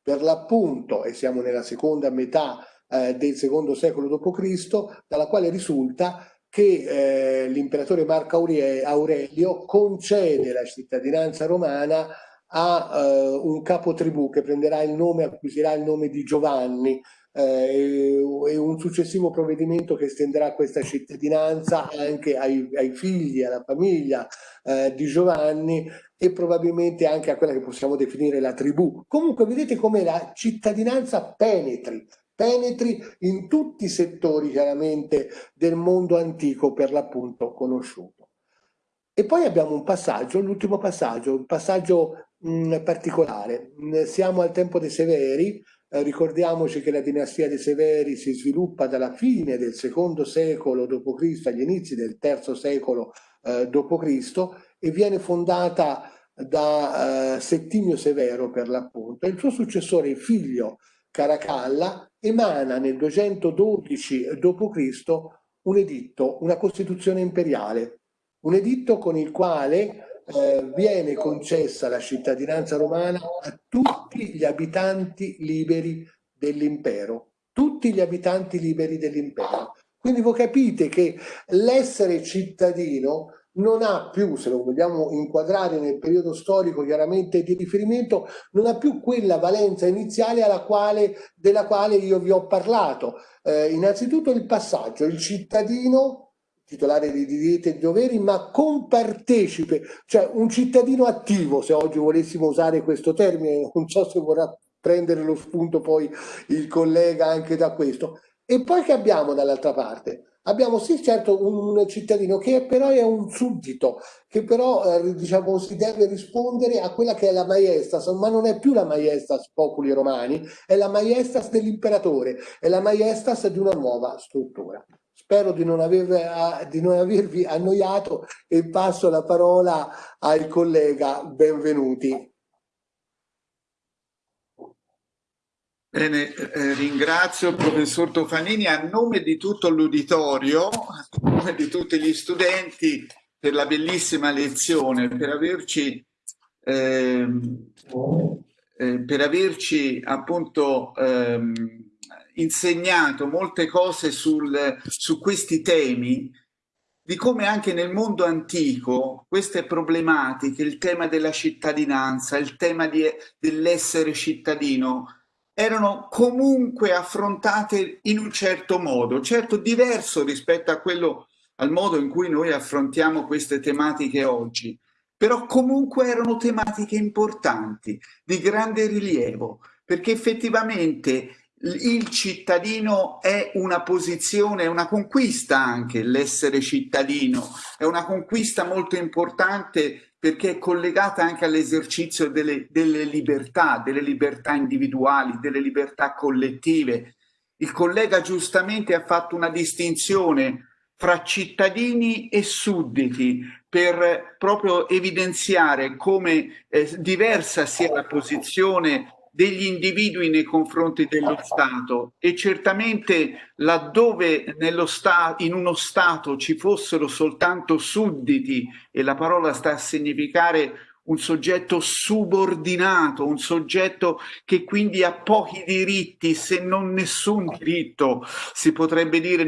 per l'appunto, e siamo nella seconda metà eh, del secondo secolo d.C., dalla quale risulta che eh, l'imperatore Marco Aurelio concede la cittadinanza romana a eh, un capotribù che prenderà il nome, acquisirà il nome di Giovanni, eh, e un successivo provvedimento che estenderà questa cittadinanza anche ai, ai figli, alla famiglia eh, di Giovanni e probabilmente anche a quella che possiamo definire la tribù. Comunque vedete come la cittadinanza penetri, penetri in tutti i settori chiaramente del mondo antico per l'appunto conosciuto. E poi abbiamo un passaggio, l'ultimo passaggio, un passaggio mh, particolare. Siamo al tempo dei Severi, eh, ricordiamoci che la dinastia dei Severi si sviluppa dalla fine del secondo secolo d.C. agli inizi del terzo secolo eh, d.C. e viene fondata da eh, Settimio Severo per l'appunto. Il suo successore, il figlio Caracalla, emana nel 212 d.C. un editto, una costituzione imperiale, un editto con il quale eh, viene concessa la cittadinanza romana a tutti gli abitanti liberi dell'impero, tutti gli abitanti liberi dell'impero. Quindi voi capite che l'essere cittadino non ha più, se lo vogliamo inquadrare nel periodo storico chiaramente di riferimento, non ha più quella valenza iniziale quale, della quale io vi ho parlato. Eh, innanzitutto il passaggio, il cittadino titolare di diritti e doveri, ma compartecipe, cioè un cittadino attivo, se oggi volessimo usare questo termine, non so se vorrà prendere lo spunto poi il collega anche da questo. E poi che abbiamo dall'altra parte? Abbiamo sì certo un cittadino che però è un suddito, che però eh, diciamo, si deve rispondere a quella che è la maestas, ma non è più la maestas populi romani, è la maestas dell'imperatore, è la maestas di una nuova struttura. Spero di non, aver, di non avervi annoiato e passo la parola al collega Benvenuti. Bene, eh, ringrazio il professor Tofanini a nome di tutto l'uditorio, a nome di tutti gli studenti per la bellissima lezione, per averci, eh, eh, per averci appunto ehm, insegnato molte cose sul, su questi temi di come anche nel mondo antico queste problematiche, il tema della cittadinanza, il tema dell'essere cittadino, erano comunque affrontate in un certo modo, certo diverso rispetto a quello, al modo in cui noi affrontiamo queste tematiche oggi, però comunque erano tematiche importanti, di grande rilievo, perché effettivamente il cittadino è una posizione, è una conquista anche l'essere cittadino, è una conquista molto importante perché è collegata anche all'esercizio delle, delle libertà, delle libertà individuali, delle libertà collettive. Il collega giustamente ha fatto una distinzione fra cittadini e sudditi per proprio evidenziare come eh, diversa sia la posizione degli individui nei confronti dello Stato. E certamente laddove sta in uno Stato ci fossero soltanto sudditi e la parola sta a significare un soggetto subordinato, un soggetto che quindi ha pochi diritti, se non nessun diritto, si potrebbe dire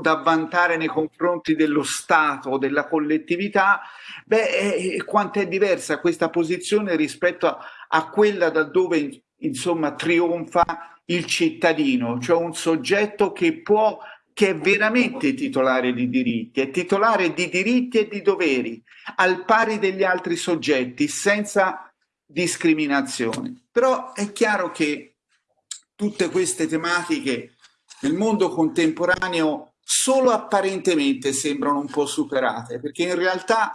da vantare nei confronti dello Stato della collettività, beh, eh, quanto è diversa questa posizione rispetto a, a quella da dove insomma trionfa il cittadino, cioè un soggetto che può che è veramente titolare di diritti, è titolare di diritti e di doveri, al pari degli altri soggetti, senza discriminazione. Però è chiaro che tutte queste tematiche nel mondo contemporaneo solo apparentemente sembrano un po' superate, perché in realtà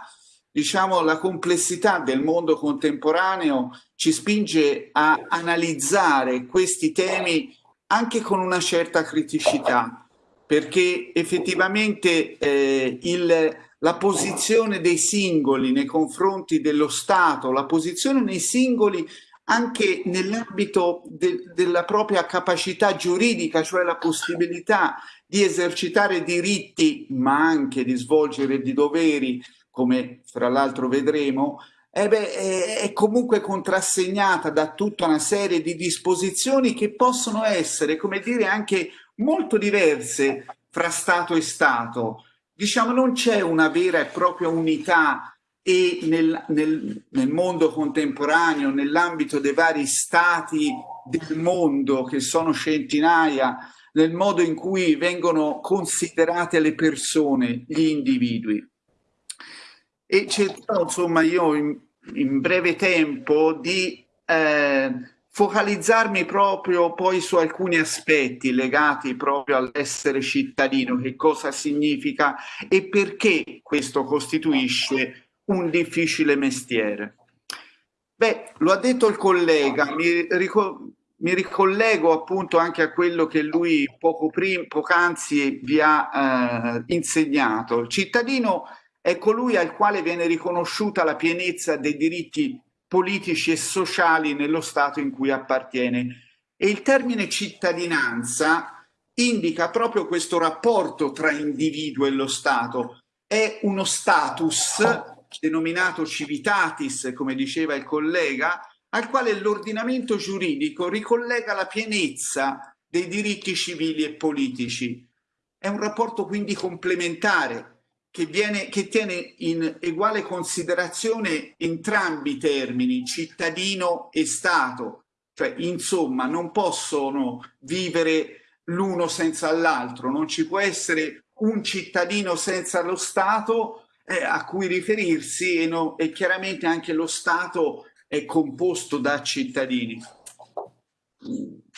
diciamo, la complessità del mondo contemporaneo ci spinge a analizzare questi temi anche con una certa criticità perché effettivamente eh, il, la posizione dei singoli nei confronti dello Stato, la posizione nei singoli anche nell'ambito de, della propria capacità giuridica, cioè la possibilità di esercitare diritti, ma anche di svolgere di doveri, come fra l'altro vedremo, eh beh, è comunque contrassegnata da tutta una serie di disposizioni che possono essere, come dire, anche molto diverse fra Stato e Stato. Diciamo non c'è una vera e propria unità e nel, nel, nel mondo contemporaneo, nell'ambito dei vari stati del mondo, che sono centinaia, nel modo in cui vengono considerate le persone, gli individui. E cercherò, insomma, io in, in breve tempo di eh, focalizzarmi proprio poi su alcuni aspetti legati proprio all'essere cittadino, che cosa significa e perché questo costituisce un difficile mestiere. Beh, lo ha detto il collega, mi, rico mi ricollego appunto anche a quello che lui poco prima, poc'anzi vi ha eh, insegnato. Il cittadino è colui al quale viene riconosciuta la pienezza dei diritti politici e sociali nello Stato in cui appartiene. E il termine cittadinanza indica proprio questo rapporto tra individuo e lo Stato. È uno status denominato civitatis, come diceva il collega, al quale l'ordinamento giuridico ricollega la pienezza dei diritti civili e politici. È un rapporto quindi complementare che, viene, che tiene in uguale considerazione entrambi i termini, cittadino e Stato, cioè insomma non possono vivere l'uno senza l'altro, non ci può essere un cittadino senza lo Stato eh, a cui riferirsi e, no, e chiaramente anche lo Stato è composto da cittadini.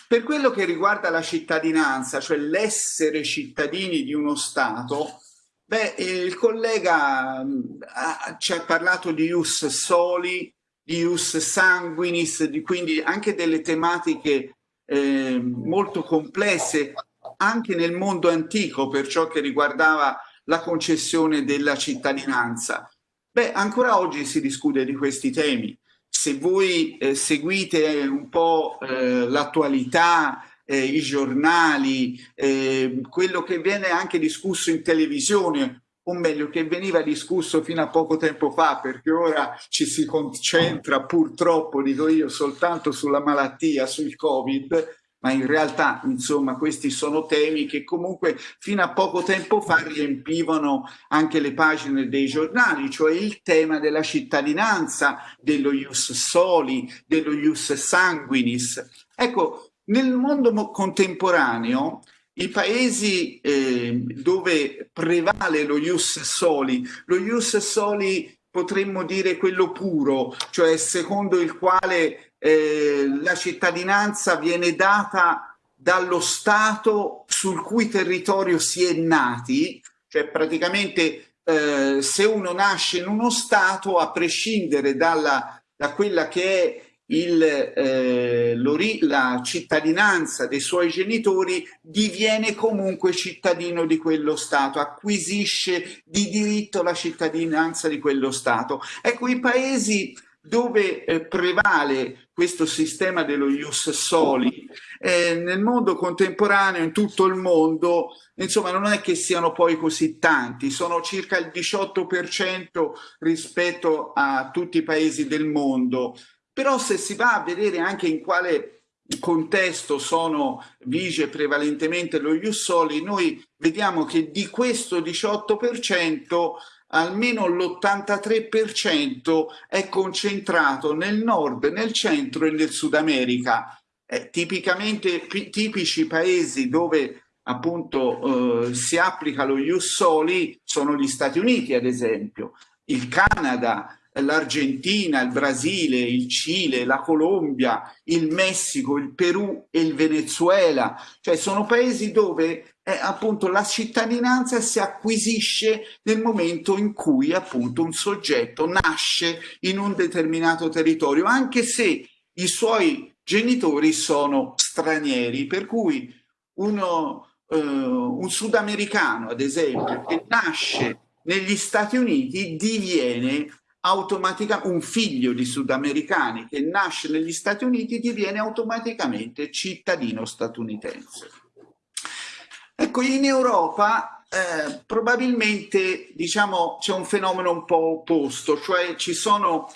Per quello che riguarda la cittadinanza, cioè l'essere cittadini di uno Stato, Beh, il collega mm, ha, ci ha parlato di ius soli, di ius sanguinis, di, quindi anche delle tematiche eh, molto complesse anche nel mondo antico per ciò che riguardava la concessione della cittadinanza. Beh, ancora oggi si discute di questi temi. Se voi eh, seguite un po' eh, l'attualità, eh, i giornali, eh, quello che viene anche discusso in televisione, o meglio che veniva discusso fino a poco tempo fa perché ora ci si concentra purtroppo, dico io, soltanto sulla malattia, sul Covid, ma in realtà insomma questi sono temi che comunque fino a poco tempo fa riempivano anche le pagine dei giornali, cioè il tema della cittadinanza, dello ius soli, dello ius sanguinis. Ecco, nel mondo contemporaneo i paesi eh, dove prevale lo ius soli, lo ius soli potremmo dire quello puro, cioè secondo il quale eh, la cittadinanza viene data dallo Stato sul cui territorio si è nati, cioè praticamente eh, se uno nasce in uno Stato, a prescindere dalla, da quella che è il, eh, la cittadinanza dei suoi genitori, diviene comunque cittadino di quello Stato, acquisisce di diritto la cittadinanza di quello Stato. Ecco, i paesi dove eh, prevale questo sistema dello ius soli eh, nel mondo contemporaneo, in tutto il mondo, insomma non è che siano poi così tanti, sono circa il 18% rispetto a tutti i paesi del mondo, però se si va a vedere anche in quale contesto sono vige prevalentemente lo ius soli, noi vediamo che di questo 18% almeno l'83% è concentrato nel nord, nel centro e nel Sud America. Eh, tipicamente tipici paesi dove appunto eh, si applica lo ius soli sono gli Stati Uniti ad esempio, il Canada, l'Argentina, il Brasile, il Cile, la Colombia, il Messico, il Perù e il Venezuela, cioè sono paesi dove eh, appunto la cittadinanza si acquisisce nel momento in cui appunto un soggetto nasce in un determinato territorio, anche se i suoi genitori sono stranieri, per cui uno, eh, un sudamericano ad esempio che nasce negli Stati Uniti diviene automaticamente un figlio di sudamericani che nasce negli Stati Uniti diviene automaticamente cittadino statunitense. Ecco, in Europa eh, probabilmente diciamo c'è un fenomeno un po' opposto, cioè ci sono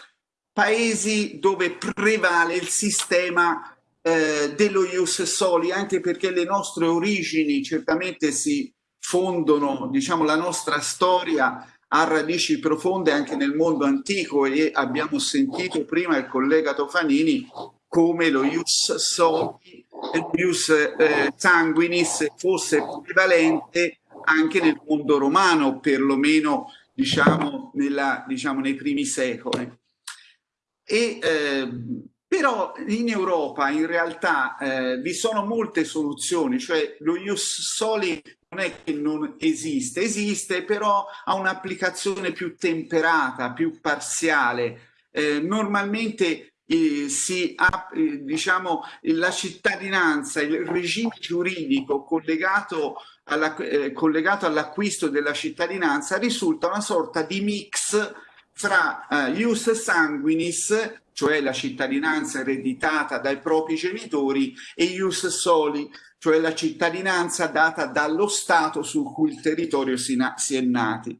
paesi dove prevale il sistema eh, dello ius soli, anche perché le nostre origini certamente si fondono, diciamo, la nostra storia ha radici profonde anche nel mondo antico e abbiamo sentito prima il collega Tofanini come lo ius soli e lo ius eh, sanguinis fosse prevalente anche nel mondo romano, perlomeno diciamo, nella, diciamo nei primi secoli. E, eh, però in Europa in realtà eh, vi sono molte soluzioni, cioè lo ius soli non è che non esiste, esiste però ha un'applicazione più temperata, più parziale. Eh, normalmente eh, si ha, eh, diciamo, la cittadinanza, il regime giuridico collegato eh, all'acquisto all della cittadinanza risulta una sorta di mix fra uh, ius sanguinis, cioè la cittadinanza ereditata dai propri genitori, e ius soli, cioè la cittadinanza data dallo Stato su cui il territorio si, si è nati.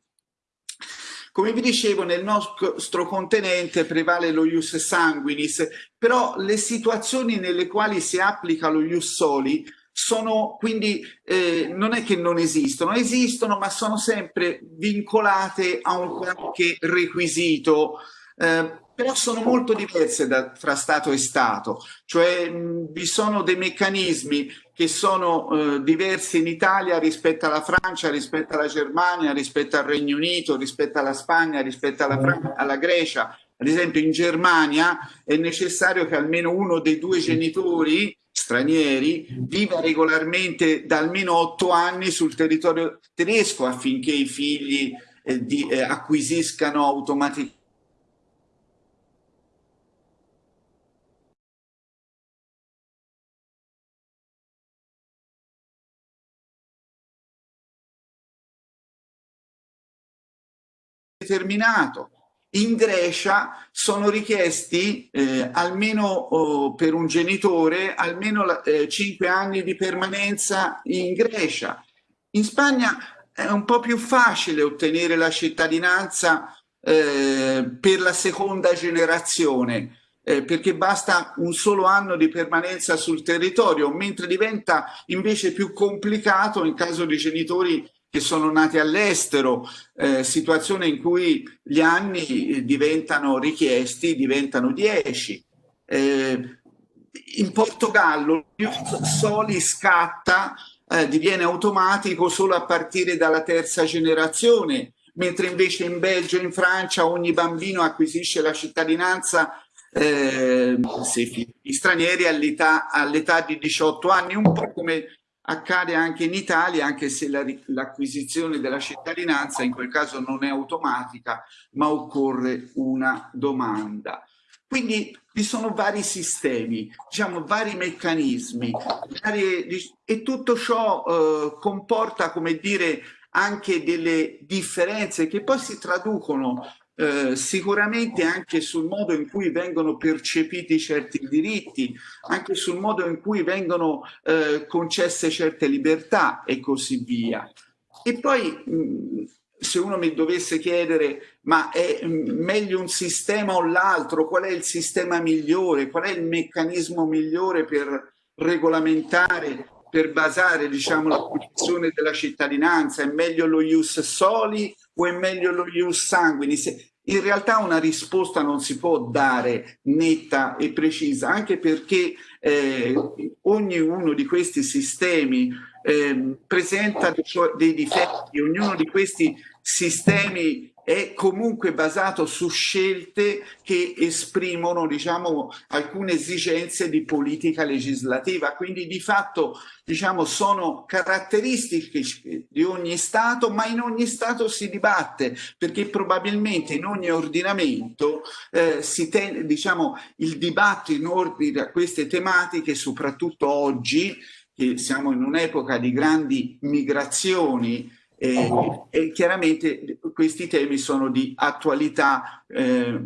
Come vi dicevo, nel nostro continente prevale lo ius sanguinis, però le situazioni nelle quali si applica lo ius soli sono quindi eh, non è che non esistono, esistono ma sono sempre vincolate a un qualche requisito, eh, però sono molto diverse da, fra Stato e Stato, cioè mh, vi sono dei meccanismi che sono eh, diversi in Italia rispetto alla Francia, rispetto alla Germania, rispetto al Regno Unito, rispetto alla Spagna, rispetto alla, alla Grecia. Ad esempio in Germania è necessario che almeno uno dei due genitori stranieri viva regolarmente da almeno otto anni sul territorio tedesco affinché i figli eh, di, eh, acquisiscano automaticamente determinato in Grecia sono richiesti eh, almeno oh, per un genitore almeno eh, 5 anni di permanenza in Grecia. In Spagna è un po' più facile ottenere la cittadinanza eh, per la seconda generazione. eh, perché basta un solo anno di permanenza sul territorio, mentre diventa invece più complicato in caso di genitori che sono nati all'estero, eh, situazione in cui gli anni diventano richiesti, diventano 10. Eh, in Portogallo il Soli scatta, eh, diviene automatico solo a partire dalla terza generazione, mentre invece in Belgio e in Francia ogni bambino acquisisce la cittadinanza eh, se stranieri all'età all di 18 anni, un po' come accade anche in Italia, anche se l'acquisizione la, della cittadinanza in quel caso non è automatica, ma occorre una domanda. Quindi vi sono vari sistemi, diciamo vari meccanismi varie, e tutto ciò eh, comporta, come dire, anche delle differenze che poi si traducono eh, sicuramente anche sul modo in cui vengono percepiti certi diritti, anche sul modo in cui vengono eh, concesse certe libertà e così via. E poi mh, se uno mi dovesse chiedere ma è meglio un sistema o l'altro, qual è il sistema migliore, qual è il meccanismo migliore per regolamentare per basare diciamo, la posizione della cittadinanza, è meglio lo ius soli o è meglio lo ius sanguinis? In realtà una risposta non si può dare netta e precisa, anche perché eh, ognuno di questi sistemi eh, presenta dei difetti, ognuno di questi sistemi è comunque basato su scelte che esprimono diciamo, alcune esigenze di politica legislativa, quindi di fatto diciamo, sono caratteristiche di ogni Stato, ma in ogni Stato si dibatte, perché probabilmente in ogni ordinamento eh, si ten, diciamo, il dibattito in ordine a queste tematiche, soprattutto oggi, che siamo in un'epoca di grandi migrazioni, e, e, chiaramente questi temi sono di attualità eh,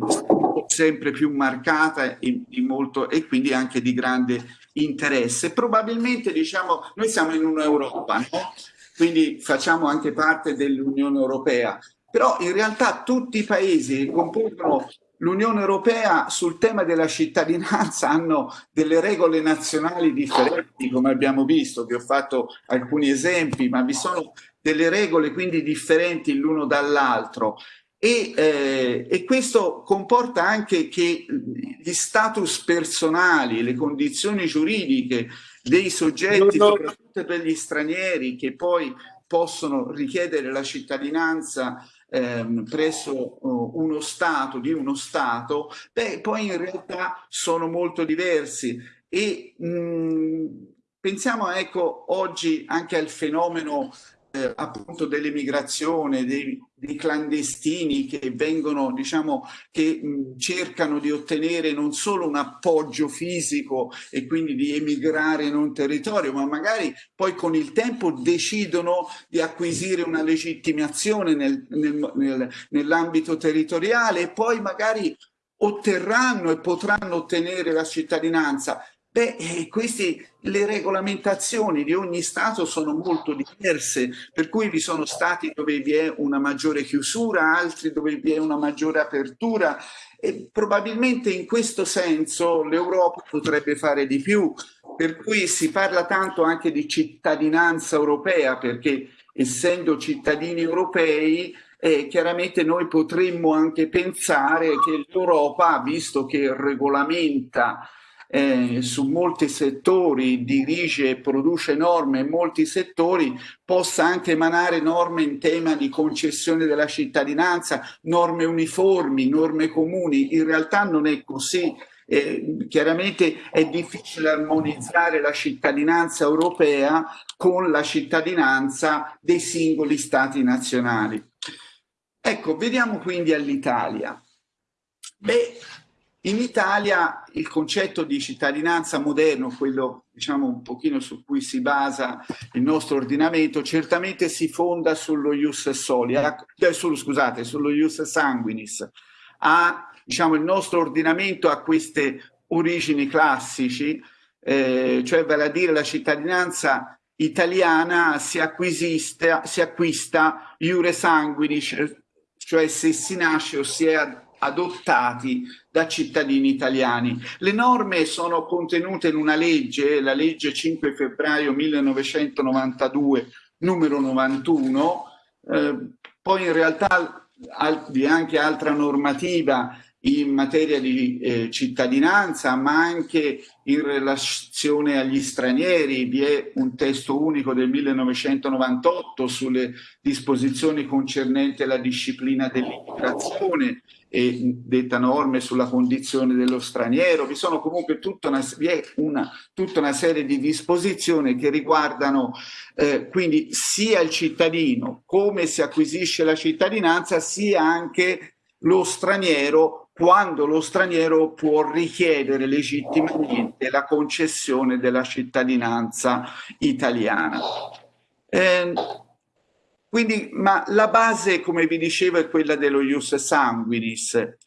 sempre più marcata e, molto, e, quindi anche di grande interesse. Probabilmente diciamo, noi siamo in un'Europa, no? quindi facciamo anche parte dell'Unione Europea, però in realtà tutti i paesi che compongono l'Unione Europea sul tema della cittadinanza hanno delle regole nazionali differenti, come abbiamo visto, vi ho fatto alcuni esempi, ma vi sono delle regole quindi differenti l'uno dall'altro. E, eh, e, questo comporta anche che gli status personali, le condizioni giuridiche dei soggetti, soprattutto per gli stranieri che poi possono richiedere la cittadinanza ehm, presso uh, uno Stato, di uno Stato, beh, poi in realtà sono molto diversi. E mh, pensiamo ecco oggi anche al fenomeno eh, appunto dell'emigrazione, dei, dei, clandestini che vengono, diciamo, che mh, cercano di ottenere non solo un appoggio fisico e quindi di emigrare in un territorio, ma magari poi con il tempo decidono di acquisire una legittimazione nel, nel, nel, nell'ambito territoriale e poi magari otterranno e potranno ottenere la cittadinanza Beh, eh, queste, le regolamentazioni di ogni Stato sono molto diverse, per cui vi sono stati dove vi è una maggiore chiusura, altri dove vi è una maggiore apertura e probabilmente in questo senso l'Europa potrebbe fare di più, per cui si parla tanto anche di cittadinanza europea, perché essendo cittadini europei eh, chiaramente noi potremmo anche pensare che l'Europa, visto che regolamenta eh, su molti settori, dirige e produce norme in molti settori, possa anche emanare norme in tema di concessione della cittadinanza, norme uniformi, norme comuni. In realtà non è così. Eh, chiaramente è difficile armonizzare la cittadinanza europea con la cittadinanza dei singoli stati nazionali. Ecco, vediamo quindi all'Italia. Beh, in Italia il concetto di cittadinanza moderno, quello diciamo un pochino su cui si basa il nostro ordinamento, certamente si fonda sullo ius soli, eh, sullo, scusate, sullo ius sanguinis. Ha, diciamo, il nostro ordinamento ha queste origini classici, eh, cioè vale a dire la cittadinanza italiana si, si acquista iure sanguinis, cioè se si nasce o si è adottati da cittadini italiani. Le norme sono contenute in una legge, la legge 5 febbraio 1992 numero 91, eh, poi in realtà vi è anche altra normativa in materia di eh, cittadinanza, ma anche in relazione agli stranieri. Vi è un testo unico del 1998 sulle disposizioni concernenti la disciplina dell'immigrazione e detta norme sulla condizione dello straniero. Vi sono comunque tutta una, una, tutta una serie di disposizioni che riguardano eh, quindi sia il cittadino, come si acquisisce la cittadinanza, sia anche lo straniero quando lo straniero può richiedere legittimamente la concessione della cittadinanza italiana. Eh, quindi, ma la base, come vi dicevo, è quella dello ius sanguinis.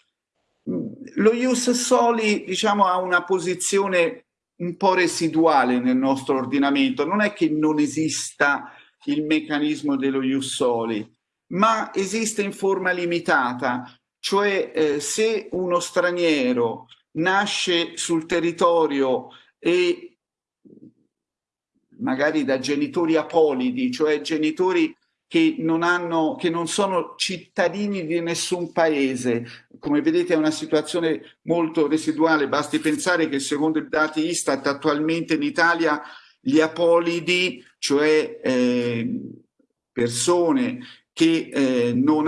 Lo ius soli, diciamo, ha una posizione un po' residuale nel nostro ordinamento. Non è che non esista il meccanismo dello ius soli, ma esiste in forma limitata, cioè eh, se uno straniero nasce sul territorio e magari da genitori apolidi, cioè genitori che non, hanno, che non sono cittadini di nessun paese. Come vedete è una situazione molto residuale, basti pensare che secondo i dati Istat attualmente in Italia gli apolidi, cioè eh, persone che, eh, non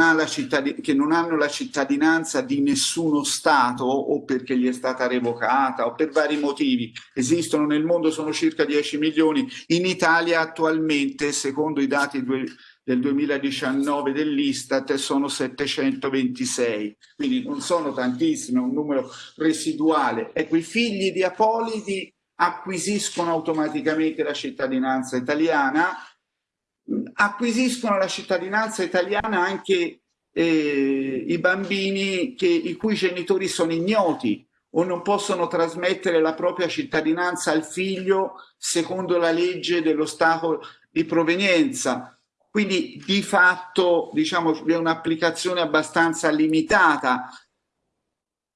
che, non hanno la cittadinanza di nessuno Stato o perché gli è stata revocata o per vari motivi. Esistono nel mondo, sono circa 10 milioni. In Italia attualmente, secondo i dati del 2019 dell'Istat, sono 726. Quindi non sono tantissimi, è un numero residuale. Ecco, i figli di Apolidi acquisiscono automaticamente la cittadinanza italiana acquisiscono la cittadinanza italiana anche eh, i bambini che, i cui genitori sono ignoti o non possono trasmettere la propria cittadinanza al figlio secondo la legge dello Stato di provenienza. Quindi di fatto diciamo, è un'applicazione abbastanza limitata.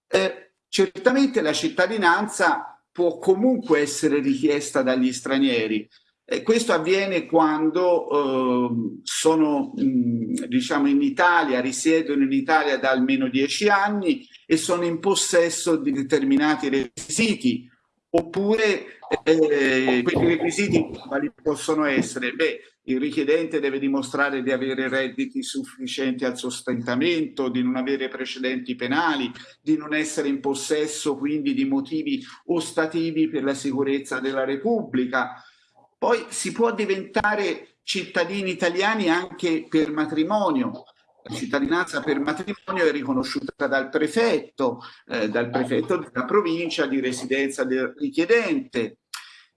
Eh, certamente la cittadinanza può comunque essere richiesta dagli stranieri, e questo avviene quando eh, sono mh, diciamo in Italia, risiedono in Italia da almeno dieci anni e sono in possesso di determinati requisiti oppure eh, questi requisiti quali possono essere? Beh, il richiedente deve dimostrare di avere redditi sufficienti al sostentamento, di non avere precedenti penali, di non essere in possesso quindi di motivi ostativi per la sicurezza della Repubblica, poi si può diventare cittadini italiani anche per matrimonio. La cittadinanza per matrimonio è riconosciuta dal prefetto, eh, dal prefetto della provincia di residenza del richiedente.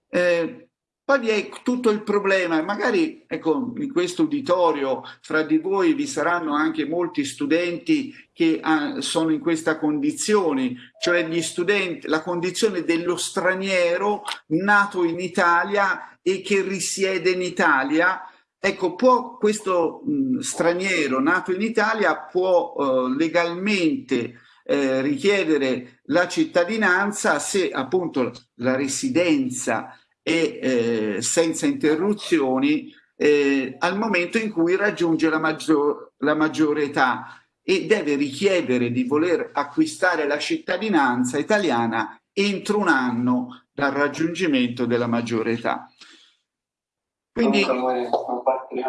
Eh, poi vi è tutto il problema, magari ecco, in questo uditorio fra di voi vi saranno anche molti studenti che ah, sono in questa condizione, cioè gli studenti, la condizione dello straniero nato in Italia e che risiede in Italia. Ecco, può questo mh, straniero nato in Italia può eh, legalmente eh, richiedere la cittadinanza se appunto la residenza e eh, senza interruzioni eh, al momento in cui raggiunge la, maggior, la maggiore età e deve richiedere di voler acquistare la cittadinanza italiana entro un anno dal raggiungimento della maggiore età. Quindi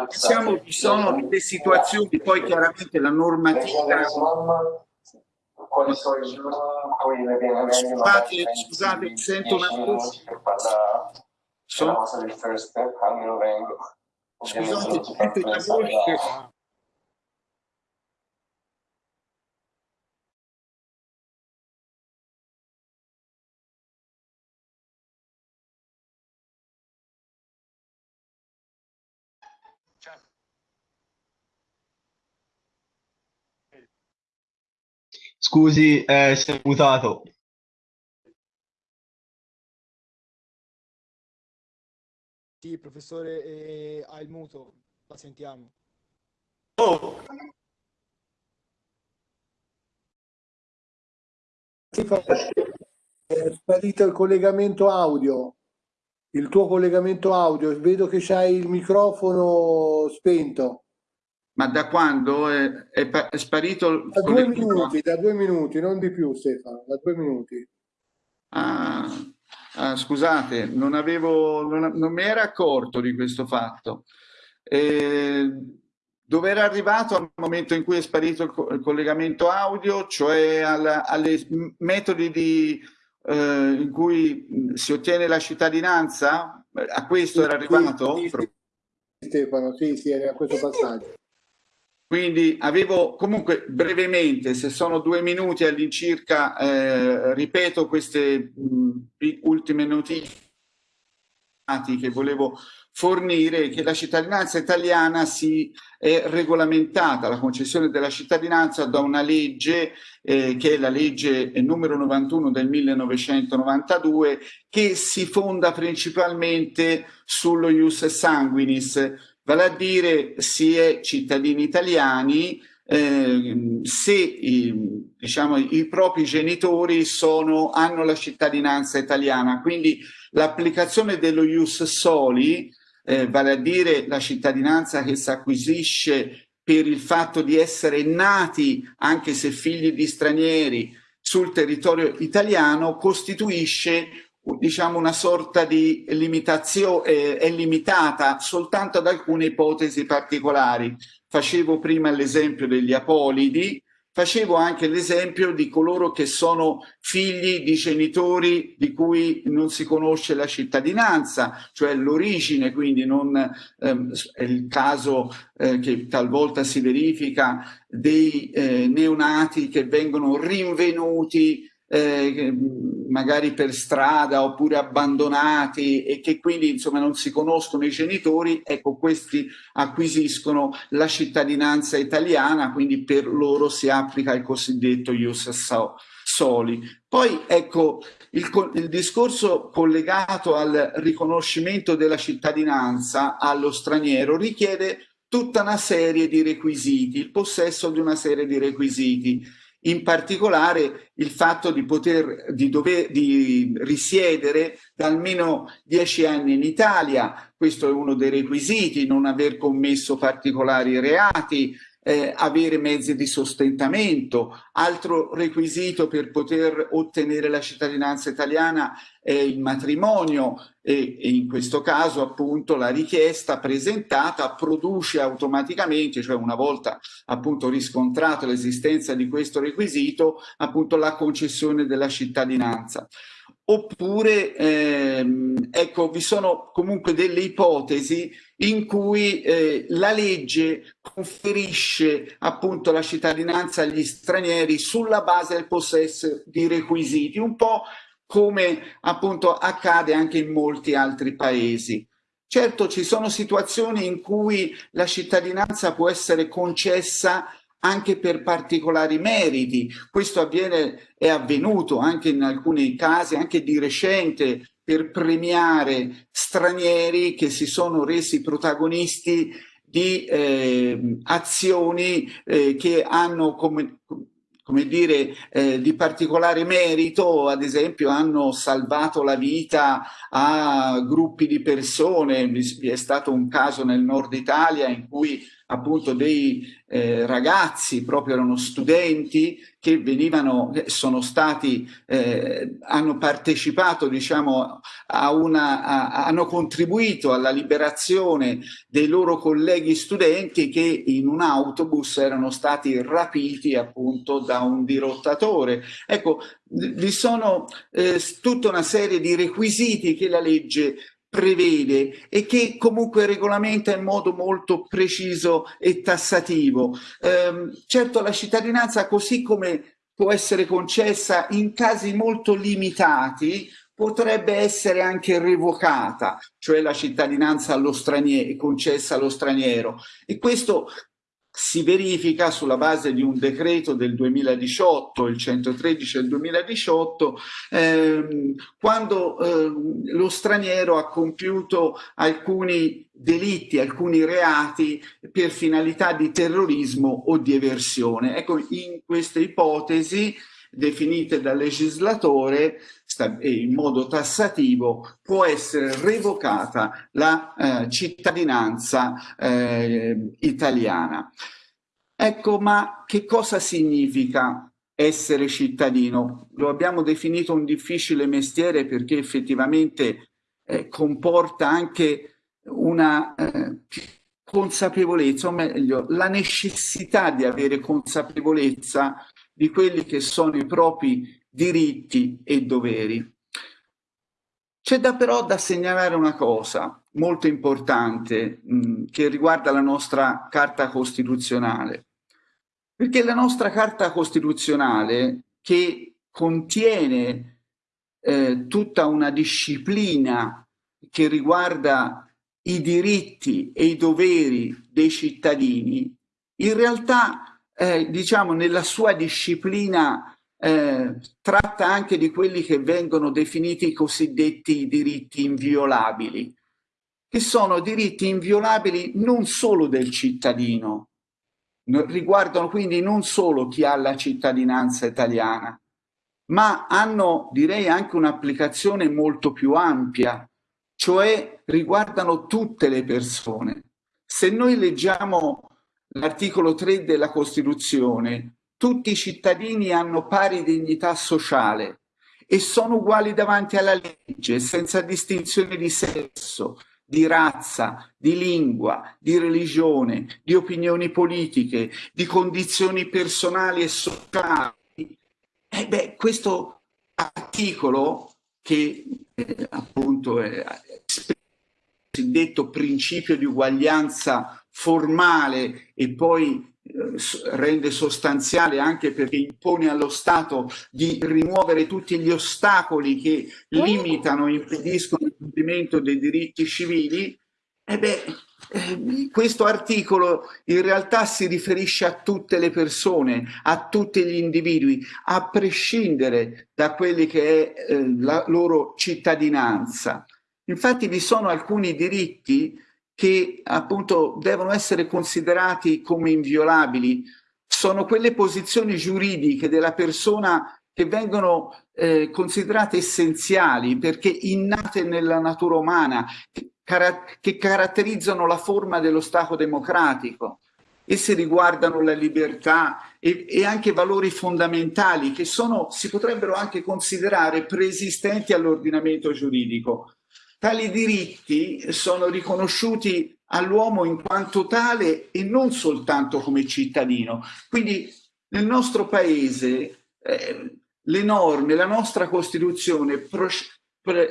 diciamo, ci sono delle situazioni, poi chiaramente la normativa Scusate, scusate, sento una voce. Sono... Scusate, sento una voce. Scusi, eh, sei mutato. Sì, professore, eh, ha il muto, la sentiamo. Oh, è sparito il collegamento audio, il tuo collegamento audio, vedo che c'hai il microfono spento. Ma da quando è, è, è sparito? Da due minuti, da due minuti, non di più Stefano, da due minuti. Ah, ah, scusate, non, avevo, non, non, mi era accorto di questo fatto. Eh, dove era arrivato al momento in cui è sparito il, collegamento audio, cioè alle metodi di, eh, in cui si ottiene la cittadinanza? A questo era arrivato? Stefano, sì, sì, era questo passaggio. Quindi avevo comunque brevemente, se sono due minuti all'incirca, eh, ripeto queste mh, ultime notizie che volevo fornire, che la cittadinanza italiana si è regolamentata, la concessione della cittadinanza da una legge eh, che è la legge numero 91 del 1992 che si fonda principalmente sullo ius sanguinis, vale a dire si è cittadini italiani eh, se i, diciamo, i propri genitori sono, hanno la cittadinanza italiana. Quindi l'applicazione dello ius soli, eh, vale a dire la cittadinanza che si acquisisce per il fatto di essere nati, anche se figli di stranieri, sul territorio italiano, costituisce diciamo una sorta di limitazione, eh, è limitata soltanto ad alcune ipotesi particolari. Facevo prima l'esempio degli apolidi, facevo anche l'esempio di coloro che sono figli di genitori di cui non si conosce la cittadinanza, cioè l'origine, quindi non ehm, è il caso eh, che talvolta si verifica dei eh, neonati che vengono rinvenuti eh, magari per strada oppure abbandonati e che quindi insomma non si conoscono i genitori, ecco questi acquisiscono la cittadinanza italiana, quindi per loro si applica il cosiddetto ius soli. Poi ecco il, il discorso collegato al riconoscimento della cittadinanza allo straniero richiede tutta una serie di requisiti, il possesso di una serie di requisiti in particolare il fatto di poter di dover di risiedere da almeno dieci anni in Italia, questo è uno dei requisiti, non aver commesso particolari reati, eh, avere mezzi di sostentamento. Altro requisito per poter ottenere la cittadinanza italiana è il matrimonio e, e in questo caso appunto la richiesta presentata produce automaticamente, cioè una volta appunto riscontrato l'esistenza di questo requisito, appunto la concessione della cittadinanza oppure ehm, ecco vi sono comunque delle ipotesi in cui eh, la legge conferisce appunto la cittadinanza agli stranieri sulla base del possesso di requisiti un po' come appunto accade anche in molti altri paesi. Certo ci sono situazioni in cui la cittadinanza può essere concessa anche per particolari meriti. Questo avviene, è avvenuto anche in alcuni casi, anche di recente, per premiare stranieri che si sono resi protagonisti di eh, azioni eh, che hanno come, come dire, eh, di particolare merito, ad esempio hanno salvato la vita a gruppi di persone, vi è stato un caso nel nord Italia in cui appunto dei eh, ragazzi, proprio erano studenti che venivano, sono stati, eh, hanno partecipato, diciamo, a una, a, hanno contribuito alla liberazione dei loro colleghi studenti che in un autobus erano stati rapiti appunto da un dirottatore. Ecco, vi sono eh, tutta una serie di requisiti che la legge prevede e che comunque regolamenta in modo molto preciso e tassativo. Eh, certo la cittadinanza così come può essere concessa in casi molto limitati potrebbe essere anche revocata, cioè la cittadinanza allo straniero, concessa allo straniero. E questo si verifica sulla base di un decreto del 2018, il 113 del 2018, ehm, quando ehm, lo straniero ha compiuto alcuni delitti, alcuni reati per finalità di terrorismo o di eversione. Ecco, in queste ipotesi definite dal legislatore in modo tassativo può essere revocata la eh, cittadinanza eh, italiana. Ecco, ma che cosa significa essere cittadino? Lo abbiamo definito un difficile mestiere perché effettivamente eh, comporta anche una eh, consapevolezza, o meglio, la necessità di avere consapevolezza di quelli che sono i propri diritti e doveri. C'è da però da segnalare una cosa molto importante mh, che riguarda la nostra Carta Costituzionale, perché la nostra Carta Costituzionale che contiene eh, tutta una disciplina che riguarda i diritti e i doveri dei cittadini, in realtà, eh, diciamo, nella sua disciplina eh, tratta anche di quelli che vengono definiti i cosiddetti diritti inviolabili, che sono diritti inviolabili non solo del cittadino, riguardano quindi non solo chi ha la cittadinanza italiana, ma hanno direi anche un'applicazione molto più ampia, cioè riguardano tutte le persone. Se noi leggiamo l'articolo 3 della Costituzione, tutti i cittadini hanno pari dignità sociale e sono uguali davanti alla legge, senza distinzione di sesso, di razza, di lingua, di religione, di opinioni politiche, di condizioni personali e sociali. E beh, questo articolo che eh, appunto è il cosiddetto principio di uguaglianza formale e poi eh, rende sostanziale anche perché impone allo Stato di rimuovere tutti gli ostacoli che limitano e impediscono il compimento dei diritti civili, e beh, eh, questo articolo in realtà si riferisce a tutte le persone, a tutti gli individui, a prescindere da quelli che è eh, la loro cittadinanza. Infatti vi sono alcuni diritti che appunto devono essere considerati come inviolabili sono quelle posizioni giuridiche della persona che vengono eh, considerate essenziali perché innate nella natura umana, che, car che caratterizzano la forma dello Stato democratico. Esse riguardano la libertà e, e, anche valori fondamentali che sono, si potrebbero anche considerare preesistenti all'ordinamento giuridico. Tali diritti sono riconosciuti all'uomo in quanto tale e non soltanto come cittadino. Quindi nel nostro paese eh, le norme, la nostra Costituzione pre,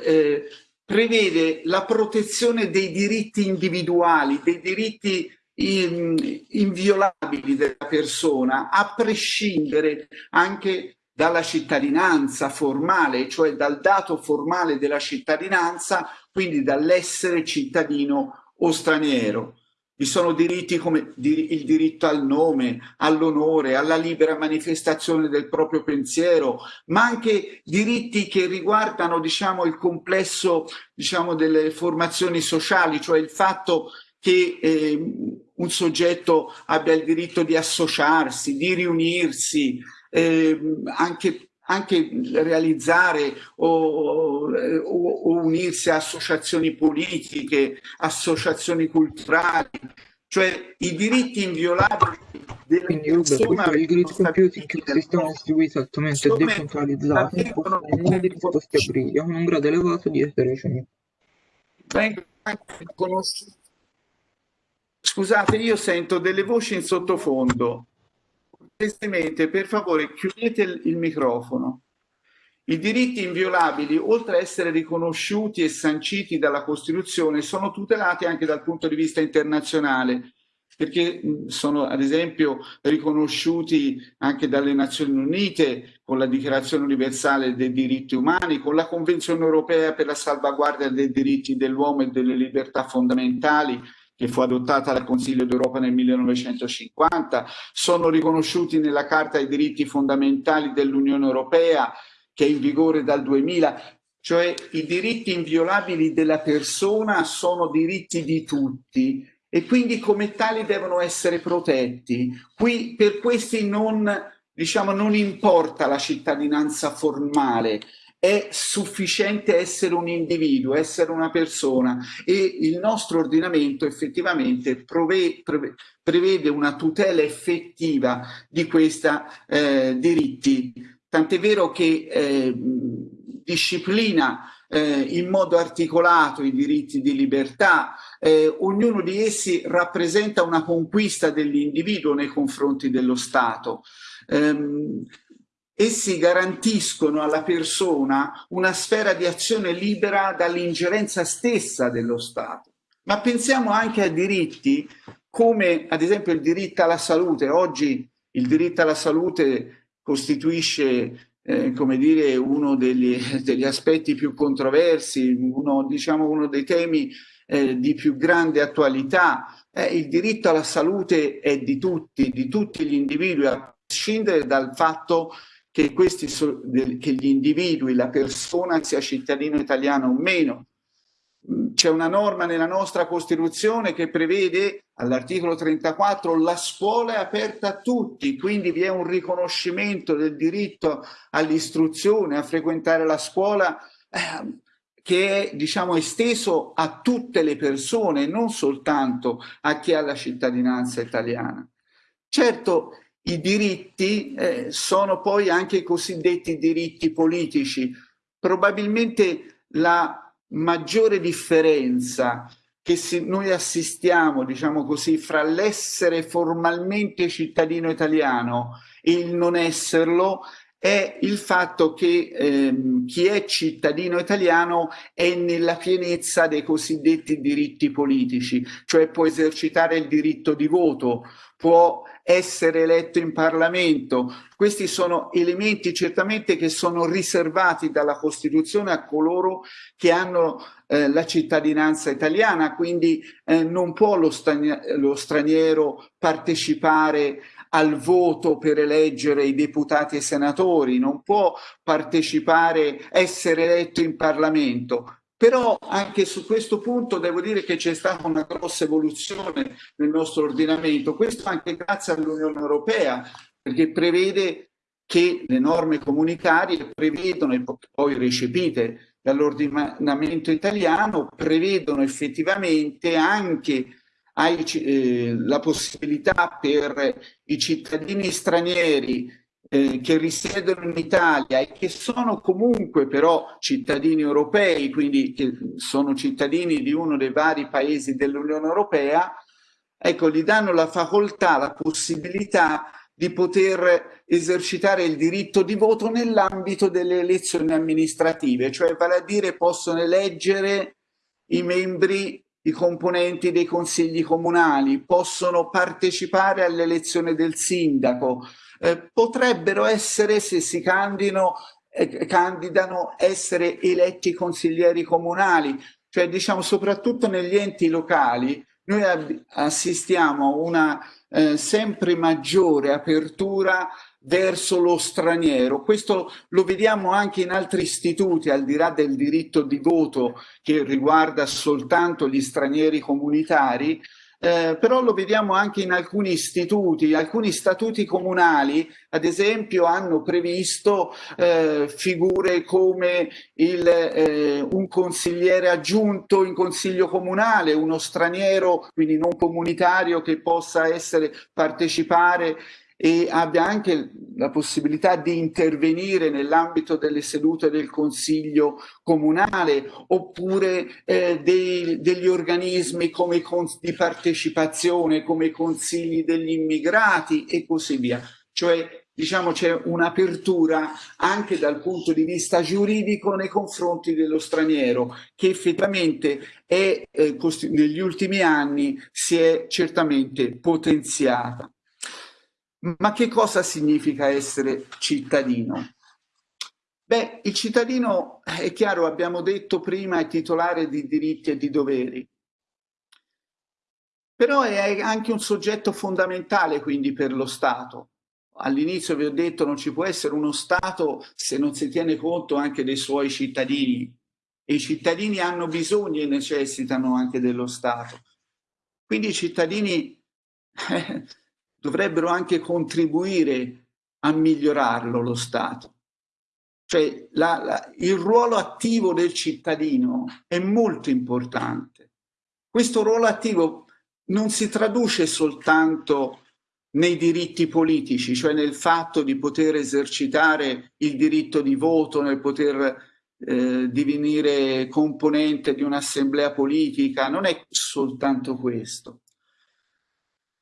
eh, prevede la protezione dei diritti individuali, dei diritti in, inviolabili della persona, a prescindere anche dalla cittadinanza formale, cioè dal dato formale della cittadinanza, quindi dall'essere cittadino o straniero. Vi sono diritti come il diritto al nome, all'onore, alla libera manifestazione del proprio pensiero, ma anche diritti che riguardano diciamo, il complesso diciamo, delle formazioni sociali, cioè il fatto che eh, un soggetto abbia il diritto di associarsi, di riunirsi, eh, anche, anche, realizzare o, o, o, unirsi a associazioni politiche, associazioni culturali, cioè i diritti inviolabili della Quindi persona i diritti compiuti che il sistema distribuito altamente decentralizzato possono essere disposti a briglia con un grado elevato di eterogeneità. Scusate, io sento delle voci in sottofondo cortesemente, per favore, chiudete il, microfono. I diritti inviolabili, oltre a essere riconosciuti e sanciti dalla Costituzione, sono tutelati anche dal punto di vista internazionale, perché sono ad esempio riconosciuti anche dalle Nazioni Unite con la Dichiarazione Universale dei diritti umani, con la Convenzione Europea per la salvaguardia dei diritti dell'uomo e delle libertà fondamentali, che fu adottata dal Consiglio d'Europa nel 1950, sono riconosciuti nella Carta dei diritti fondamentali dell'Unione Europea che è in vigore dal 2000, cioè i diritti inviolabili della persona sono diritti di tutti e quindi come tali devono essere protetti. Qui per questi non diciamo, non importa la cittadinanza formale, è sufficiente essere un individuo, essere una persona e il nostro ordinamento effettivamente prevede una tutela effettiva di questi eh, diritti, tant'è vero che eh, disciplina eh, in modo articolato i diritti di libertà, eh, ognuno di essi rappresenta una conquista dell'individuo nei confronti dello Stato. Um, essi garantiscono alla persona una sfera di azione libera dall'ingerenza stessa dello Stato. Ma pensiamo anche a diritti come ad esempio il diritto alla salute. Oggi il diritto alla salute costituisce eh, come dire, uno degli, degli, aspetti più controversi, uno, diciamo, uno dei temi eh, di più grande attualità. Eh, il diritto alla salute è di tutti, di tutti gli individui, a prescindere dal fatto che, questi che gli individui, la persona sia cittadino italiano o meno. Mm, c'è una norma nella nostra Costituzione che prevede all'articolo 34 la scuola è aperta a tutti, quindi vi è un riconoscimento del diritto all'istruzione, a frequentare la scuola eh, che è diciamo, esteso a tutte le persone, non soltanto a chi ha la cittadinanza italiana. Certo, i diritti eh, sono poi anche i cosiddetti diritti politici. Probabilmente la maggiore differenza che si, noi assistiamo, diciamo così, fra l'essere formalmente cittadino italiano e il non esserlo è il fatto che ehm, chi è cittadino italiano è nella pienezza dei cosiddetti diritti politici, cioè può esercitare il diritto di voto, può essere eletto in Parlamento. Questi sono elementi certamente che sono riservati dalla Costituzione a coloro che hanno eh, la cittadinanza italiana, quindi eh, non può lo, lo straniero partecipare al voto per eleggere i deputati e senatori, non può partecipare, essere eletto in Parlamento. Però anche su questo punto devo dire che c'è stata una grossa evoluzione nel nostro ordinamento, questo anche grazie all'Unione Europea, perché prevede che le norme comunitarie prevedono, e poi recepite dall'ordinamento italiano, prevedono effettivamente anche hai, eh, la possibilità per i cittadini stranieri eh, che risiedono in Italia e che sono comunque però cittadini europei, quindi che sono cittadini di uno dei vari paesi dell'Unione Europea, ecco, gli danno la facoltà, la possibilità di poter esercitare il diritto di voto nell'ambito delle elezioni amministrative, cioè vale a dire possono eleggere i membri i componenti dei consigli comunali, possono partecipare all'elezione del sindaco, eh, potrebbero essere, se si candidano, eh, candidano, essere eletti consiglieri comunali, cioè diciamo soprattutto negli enti locali noi assistiamo a una eh, sempre maggiore apertura verso lo straniero. Questo lo vediamo anche in altri istituti, al di là del diritto di voto che riguarda soltanto gli stranieri comunitari, eh, però lo vediamo anche in alcuni istituti, alcuni statuti comunali ad esempio hanno previsto eh, figure come il, eh, un consigliere aggiunto in consiglio comunale, uno straniero, quindi non comunitario che possa essere partecipare e abbia anche la possibilità di intervenire nell'ambito delle sedute del Consiglio comunale oppure eh, dei, degli organismi come di partecipazione, come i consigli degli immigrati e così via. Cioè diciamo c'è un'apertura anche dal punto di vista giuridico nei confronti dello straniero che effettivamente è, eh, negli ultimi anni si è certamente potenziata. Ma che cosa significa essere cittadino? Beh, il cittadino, è chiaro, abbiamo detto prima, è titolare di diritti e di doveri. Però è anche un soggetto fondamentale quindi per lo Stato. All'inizio vi ho detto non ci può essere uno Stato se non si tiene conto anche dei suoi cittadini. E i cittadini hanno bisogno e necessitano anche dello Stato. Quindi i cittadini dovrebbero anche contribuire a migliorarlo lo Stato. Cioè la, la, il ruolo attivo del cittadino è molto importante. Questo ruolo attivo non si traduce soltanto nei diritti politici, cioè nel fatto di poter esercitare il diritto di voto, nel poter eh, divenire componente di un'assemblea politica, non è soltanto questo.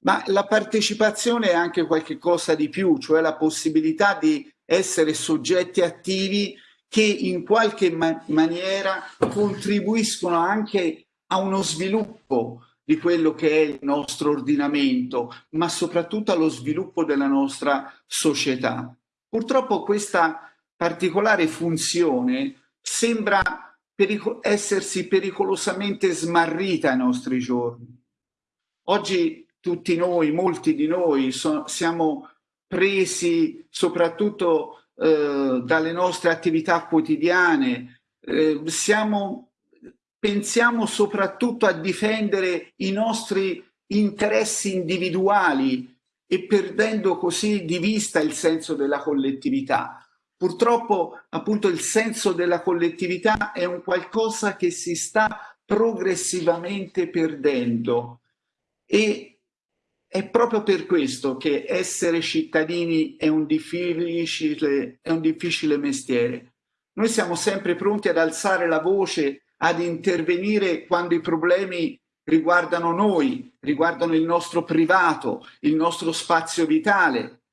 Ma la partecipazione è anche qualche cosa di più, cioè la possibilità di essere soggetti attivi che in qualche ma maniera contribuiscono anche a uno sviluppo di quello che è il nostro ordinamento, ma soprattutto allo sviluppo della nostra società. Purtroppo questa particolare funzione sembra perico essersi pericolosamente smarrita ai nostri giorni. Oggi tutti noi, molti di noi, so siamo presi soprattutto eh, dalle nostre attività quotidiane, eh, siamo, pensiamo soprattutto a difendere i nostri interessi individuali e perdendo così di vista il senso della collettività. Purtroppo appunto il senso della collettività è un qualcosa che si sta progressivamente perdendo e è proprio per questo che essere cittadini è un difficile, è un difficile mestiere. Noi siamo sempre pronti ad alzare la voce, ad intervenire quando i problemi riguardano noi, riguardano il nostro privato, il nostro spazio vitale,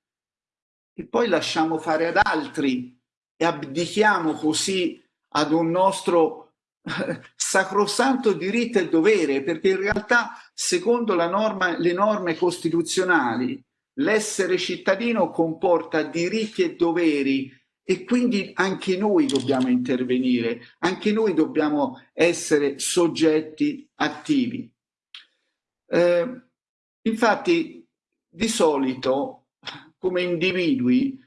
e poi lasciamo fare ad altri e abdichiamo così ad un nostro sacrosanto diritto e dovere, perché in realtà, secondo norma, le norme costituzionali, l'essere cittadino comporta diritti e doveri e quindi anche noi dobbiamo intervenire, anche noi dobbiamo essere soggetti attivi. Eh, infatti, di solito, come individui,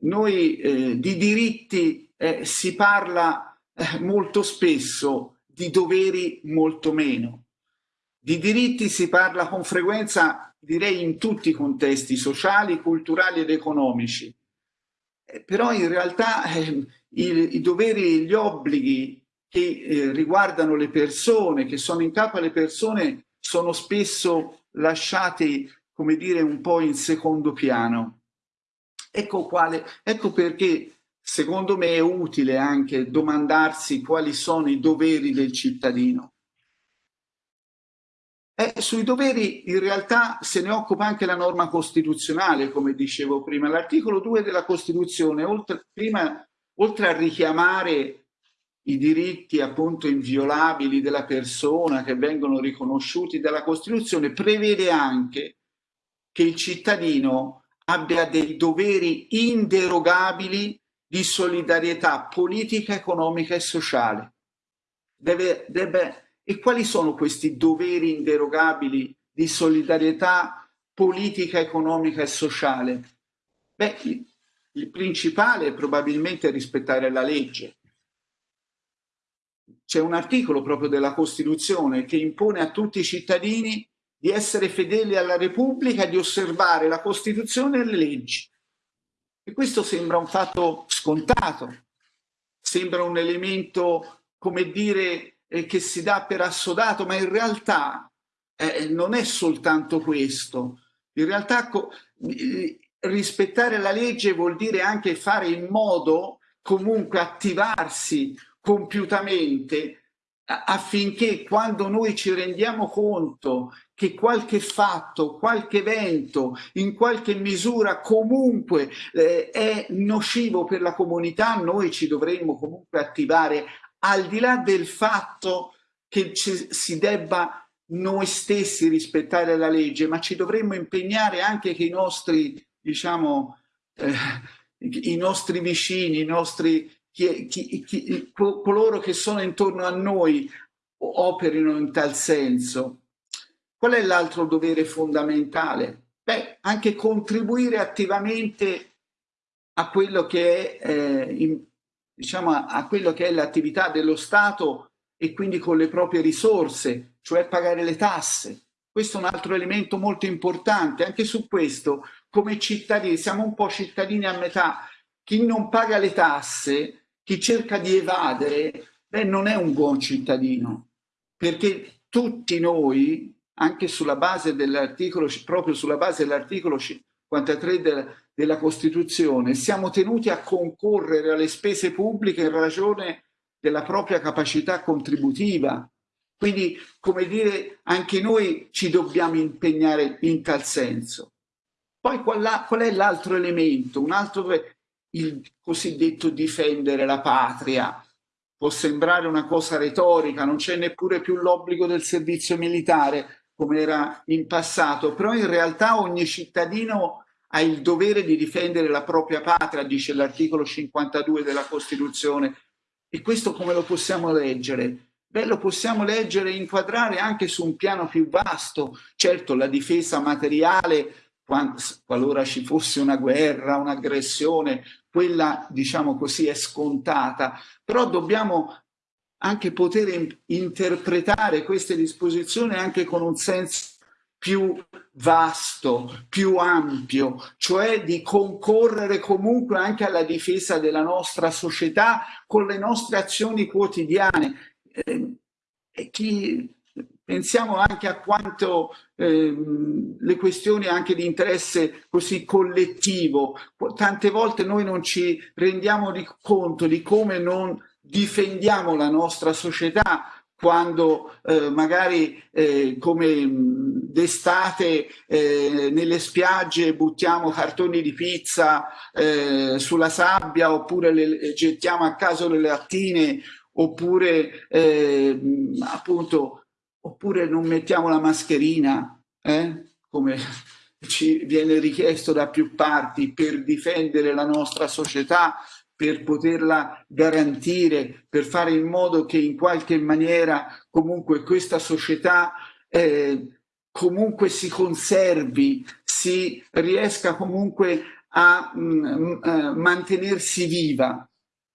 noi eh, di diritti eh, si parla eh, molto spesso di doveri molto meno. Di diritti si parla con frequenza, direi, in tutti i contesti sociali, culturali ed economici. Eh, però in realtà eh, i, i, doveri e gli obblighi che eh, riguardano le persone, che sono in capo alle persone, sono spesso lasciati, come dire, un po' in secondo piano. Ecco, quale, ecco perché secondo me è utile anche domandarsi quali sono i doveri del cittadino. Eh, sui doveri in realtà se ne occupa anche la norma costituzionale, come dicevo prima. L'articolo 2 della Costituzione, oltre, prima, oltre a richiamare i diritti appunto inviolabili della persona che vengono riconosciuti dalla Costituzione, prevede anche che il cittadino abbia dei doveri inderogabili di solidarietà politica, economica e sociale. Deve, deve, e quali sono questi doveri inderogabili di solidarietà politica, economica e sociale? Beh, il, il principale è probabilmente rispettare la legge. C'è un articolo proprio della Costituzione che impone a tutti i cittadini di essere fedeli alla Repubblica di osservare la Costituzione e le leggi. E questo sembra un fatto scontato, sembra un elemento, come dire, eh, che si dà per assodato, ma in realtà eh, non è soltanto questo. In realtà rispettare la legge vuol dire anche fare in modo, comunque attivarsi compiutamente affinché quando noi ci rendiamo conto che qualche fatto, qualche evento, in qualche misura comunque eh, è nocivo per la comunità, noi ci dovremmo comunque attivare al di là del fatto che ci, si debba noi stessi rispettare la legge, ma ci dovremmo impegnare anche che i nostri, diciamo, eh, i nostri vicini, i nostri chi, chi, chi, coloro che sono intorno a noi operino in tal senso. Qual è l'altro dovere fondamentale? Beh, anche contribuire attivamente a quello che è, eh, in, diciamo, a quello che è l'attività dello Stato e quindi con le proprie risorse, cioè pagare le tasse. Questo è un altro elemento molto importante. Anche su questo, come cittadini, siamo un po' cittadini a metà. Chi non paga le tasse, chi cerca di evadere, beh, non è un buon cittadino, perché tutti noi, anche sulla base dell'articolo, proprio sulla base dell'articolo 53 della, della Costituzione, siamo tenuti a concorrere alle spese pubbliche in ragione della propria capacità contributiva. Quindi, come dire, anche noi ci dobbiamo impegnare in tal senso. Poi qual, è l'altro elemento? Un altro, il cosiddetto difendere la patria. Può sembrare una cosa retorica, non c'è neppure più l'obbligo del servizio militare come era in passato, però in realtà ogni cittadino ha il dovere di difendere la propria patria, dice l'articolo 52 della Costituzione. E questo come lo possiamo leggere? Beh, lo possiamo leggere e inquadrare anche su un piano più vasto. Certo, la difesa materiale, qualora ci fosse una guerra, un'aggressione, quella, diciamo così, è scontata. Però dobbiamo anche poter interpretare queste disposizioni anche con un senso più vasto, più ampio, cioè di concorrere comunque anche alla difesa della nostra società con le nostre azioni quotidiane. Eh, chi, pensiamo anche a quanto eh, le questioni anche di interesse così collettivo, tante volte noi non ci rendiamo di conto di come non difendiamo la nostra società quando eh, magari eh, come d'estate eh, nelle spiagge buttiamo cartoni di pizza eh, sulla sabbia oppure le, gettiamo a caso le lattine oppure eh, appunto oppure non mettiamo la mascherina eh, come ci viene richiesto da più parti per difendere la nostra società per poterla garantire, per fare in modo che in qualche maniera comunque questa società eh, comunque si conservi, si riesca comunque a mh, mm, mh, eh, mantenersi viva.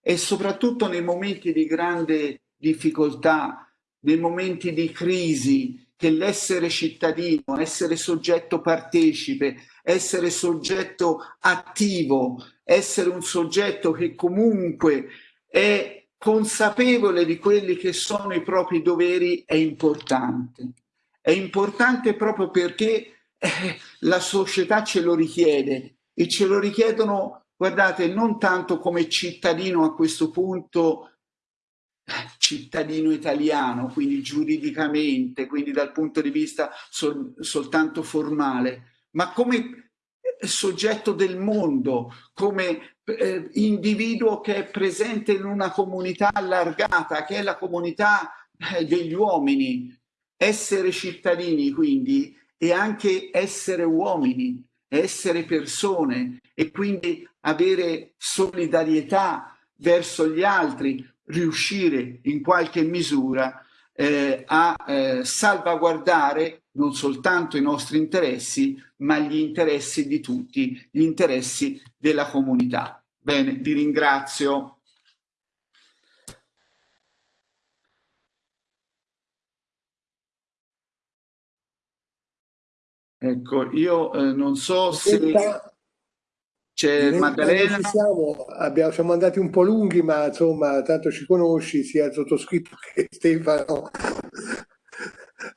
E soprattutto nei momenti di grande difficoltà, nei momenti di crisi, che l'essere cittadino, essere soggetto partecipe, essere soggetto attivo, essere un soggetto che comunque è consapevole di quelli che sono i propri doveri è importante. È importante proprio perché eh, la società ce lo richiede e ce lo richiedono, guardate, non tanto come cittadino a questo punto cittadino italiano, quindi giuridicamente, quindi dal punto di vista sol soltanto formale, ma come soggetto del mondo, come eh, individuo che è presente in una comunità allargata, che è la comunità eh, degli uomini. Essere cittadini, quindi, e anche essere uomini, essere persone e quindi avere solidarietà verso gli altri, riuscire in qualche misura eh, a eh, salvaguardare non soltanto i nostri interessi, ma gli interessi di tutti, gli interessi della comunità. Bene, vi ringrazio. Ecco, io eh, non so se... C'è Maddalena. Siamo, abbiamo, siamo andati un po' lunghi, ma insomma, tanto ci conosci, sia il sottoscritto che Stefano.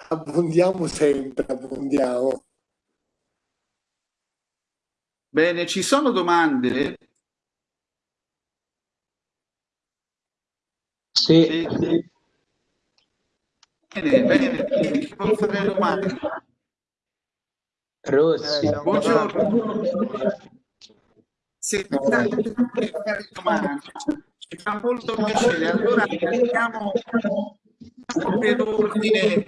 Abbondiamo sempre, abbondiamo. Bene, ci sono domande? Sì. Bene, bene, chi può fare domande? Rossi. Eh, buongiorno. Se fare domande, ci fa molto piacere. Allora andiamo per ordine.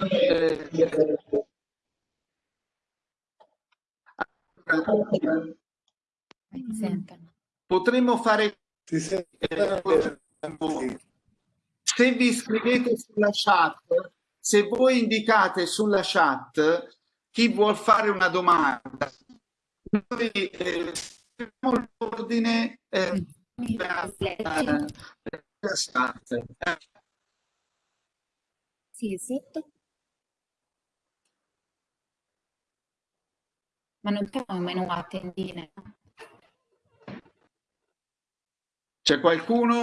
Potremmo fare se vi iscrivete sulla chat se voi indicate sulla chat chi vuol fare una domanda noi eh, l'ordine eh, Sì, esatto. Ma non abbiamo il menù a tendine. C'è qualcuno?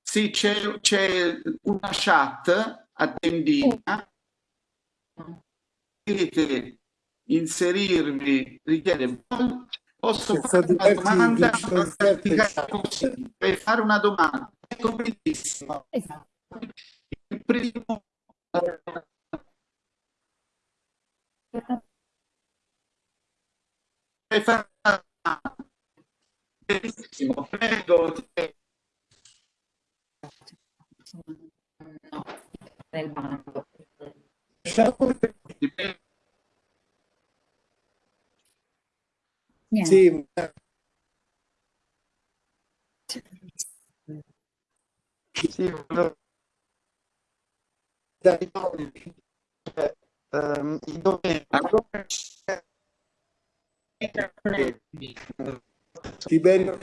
Sì, c'è c'è una chat a tendina. Potete inserirvi, richiede, posso fare una domanda? per fare una domanda. Ecco benissimo. Esatto. Il primo domanda. Benissimo, prego. te. No, nel. Niente. Sì, Sì, volevo- dai, cioè, ehm, dove Tiberio